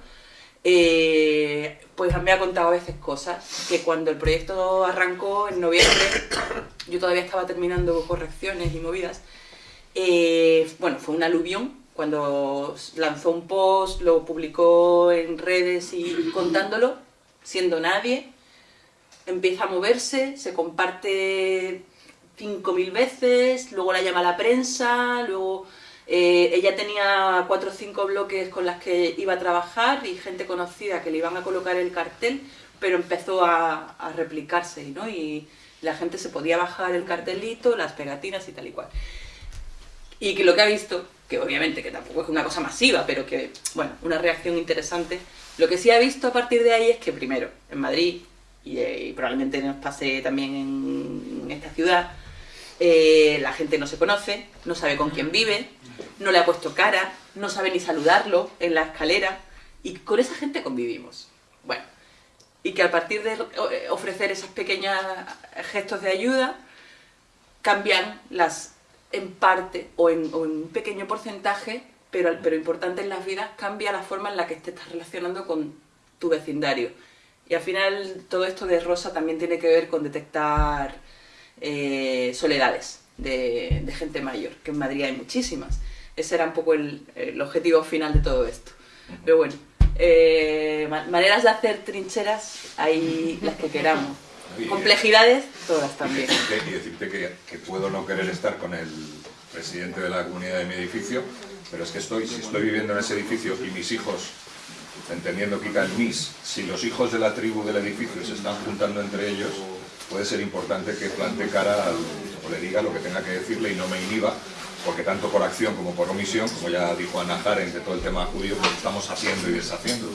Eh, pues me ha contado a veces cosas que cuando el proyecto arrancó en noviembre, [COUGHS] yo todavía estaba terminando correcciones y movidas. eh, bueno, fue un aluvión cuando lanzó un post, lo publicó en redes y contándolo, siendo nadie, empieza a moverse, se comparte 5.000 veces, luego la llama la prensa, luego eh, ella tenía cuatro o cinco bloques con las que iba a trabajar y gente conocida que le iban a colocar el cartel, pero empezó a, a replicarse, ¿no? Y la gente se podía bajar el cartelito, las pegatinas y tal y cual. Y que lo que ha visto, que obviamente que tampoco es una cosa masiva, pero que, bueno, una reacción interesante, lo que sí ha visto a partir de ahí es que primero, en Madrid, y, eh, probablemente nos pase también en, esta ciudad, eh, la gente no se conoce, no sabe con quién vive, no le ha puesto cara, no sabe ni saludarlo en la escalera, y con esa gente convivimos. Bueno, y que a partir de eh, ofrecer esos pequeños gestos de ayuda, cambian en parte o en un pequeño porcentaje, pero, pero importante en las vidas, cambia la forma en la que te estás relacionando con tu vecindario. Y al final todo esto de Rosa también tiene que ver con detectar eh, soledades de, de gente mayor, que en Madrid hay muchísimas. Ese era un poco el, el objetivo final de todo esto. Pero bueno, eh, ma- maneras de hacer trincheras hay las que queramos. Y, Complejidades, todas también. Y decirte que, que puedo no querer estar con el presidente de la comunidad de mi edificio, pero es que estoy, si estoy viviendo en ese edificio y mis hijos, entendiendo que el mis, si los hijos de la tribu del edificio se están juntando entre ellos, puede ser importante que plante cara al- o le diga lo que tenga que decirle y no me inhiba, porque tanto por acción como por omisión, como ya dijo Ana Jaren de todo el tema judío, pues estamos haciendo y deshaciendo.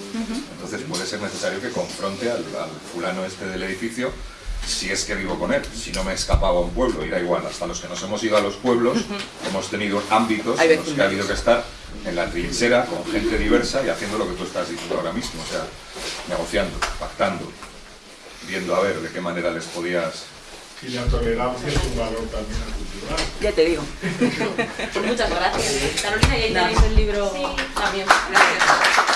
Entonces puede ser necesario que confronte al, al fulano este del edificio si es que vivo con él, si no me he escapado a un pueblo, y da igual, hasta los que nos hemos ido a los pueblos, hemos tenido ámbitos en los que ha habido que estar en la trinchera con gente diversa y haciendo lo que tú estás diciendo ahora mismo, o sea, negociando, pactando, viendo a ver de qué manera les podías... Y la tolerancia es un valor también cultural. Ya te digo. [LAUGHS] Pues muchas gracias. Carolina, y ahí tenéis el libro Sí. también. Gracias.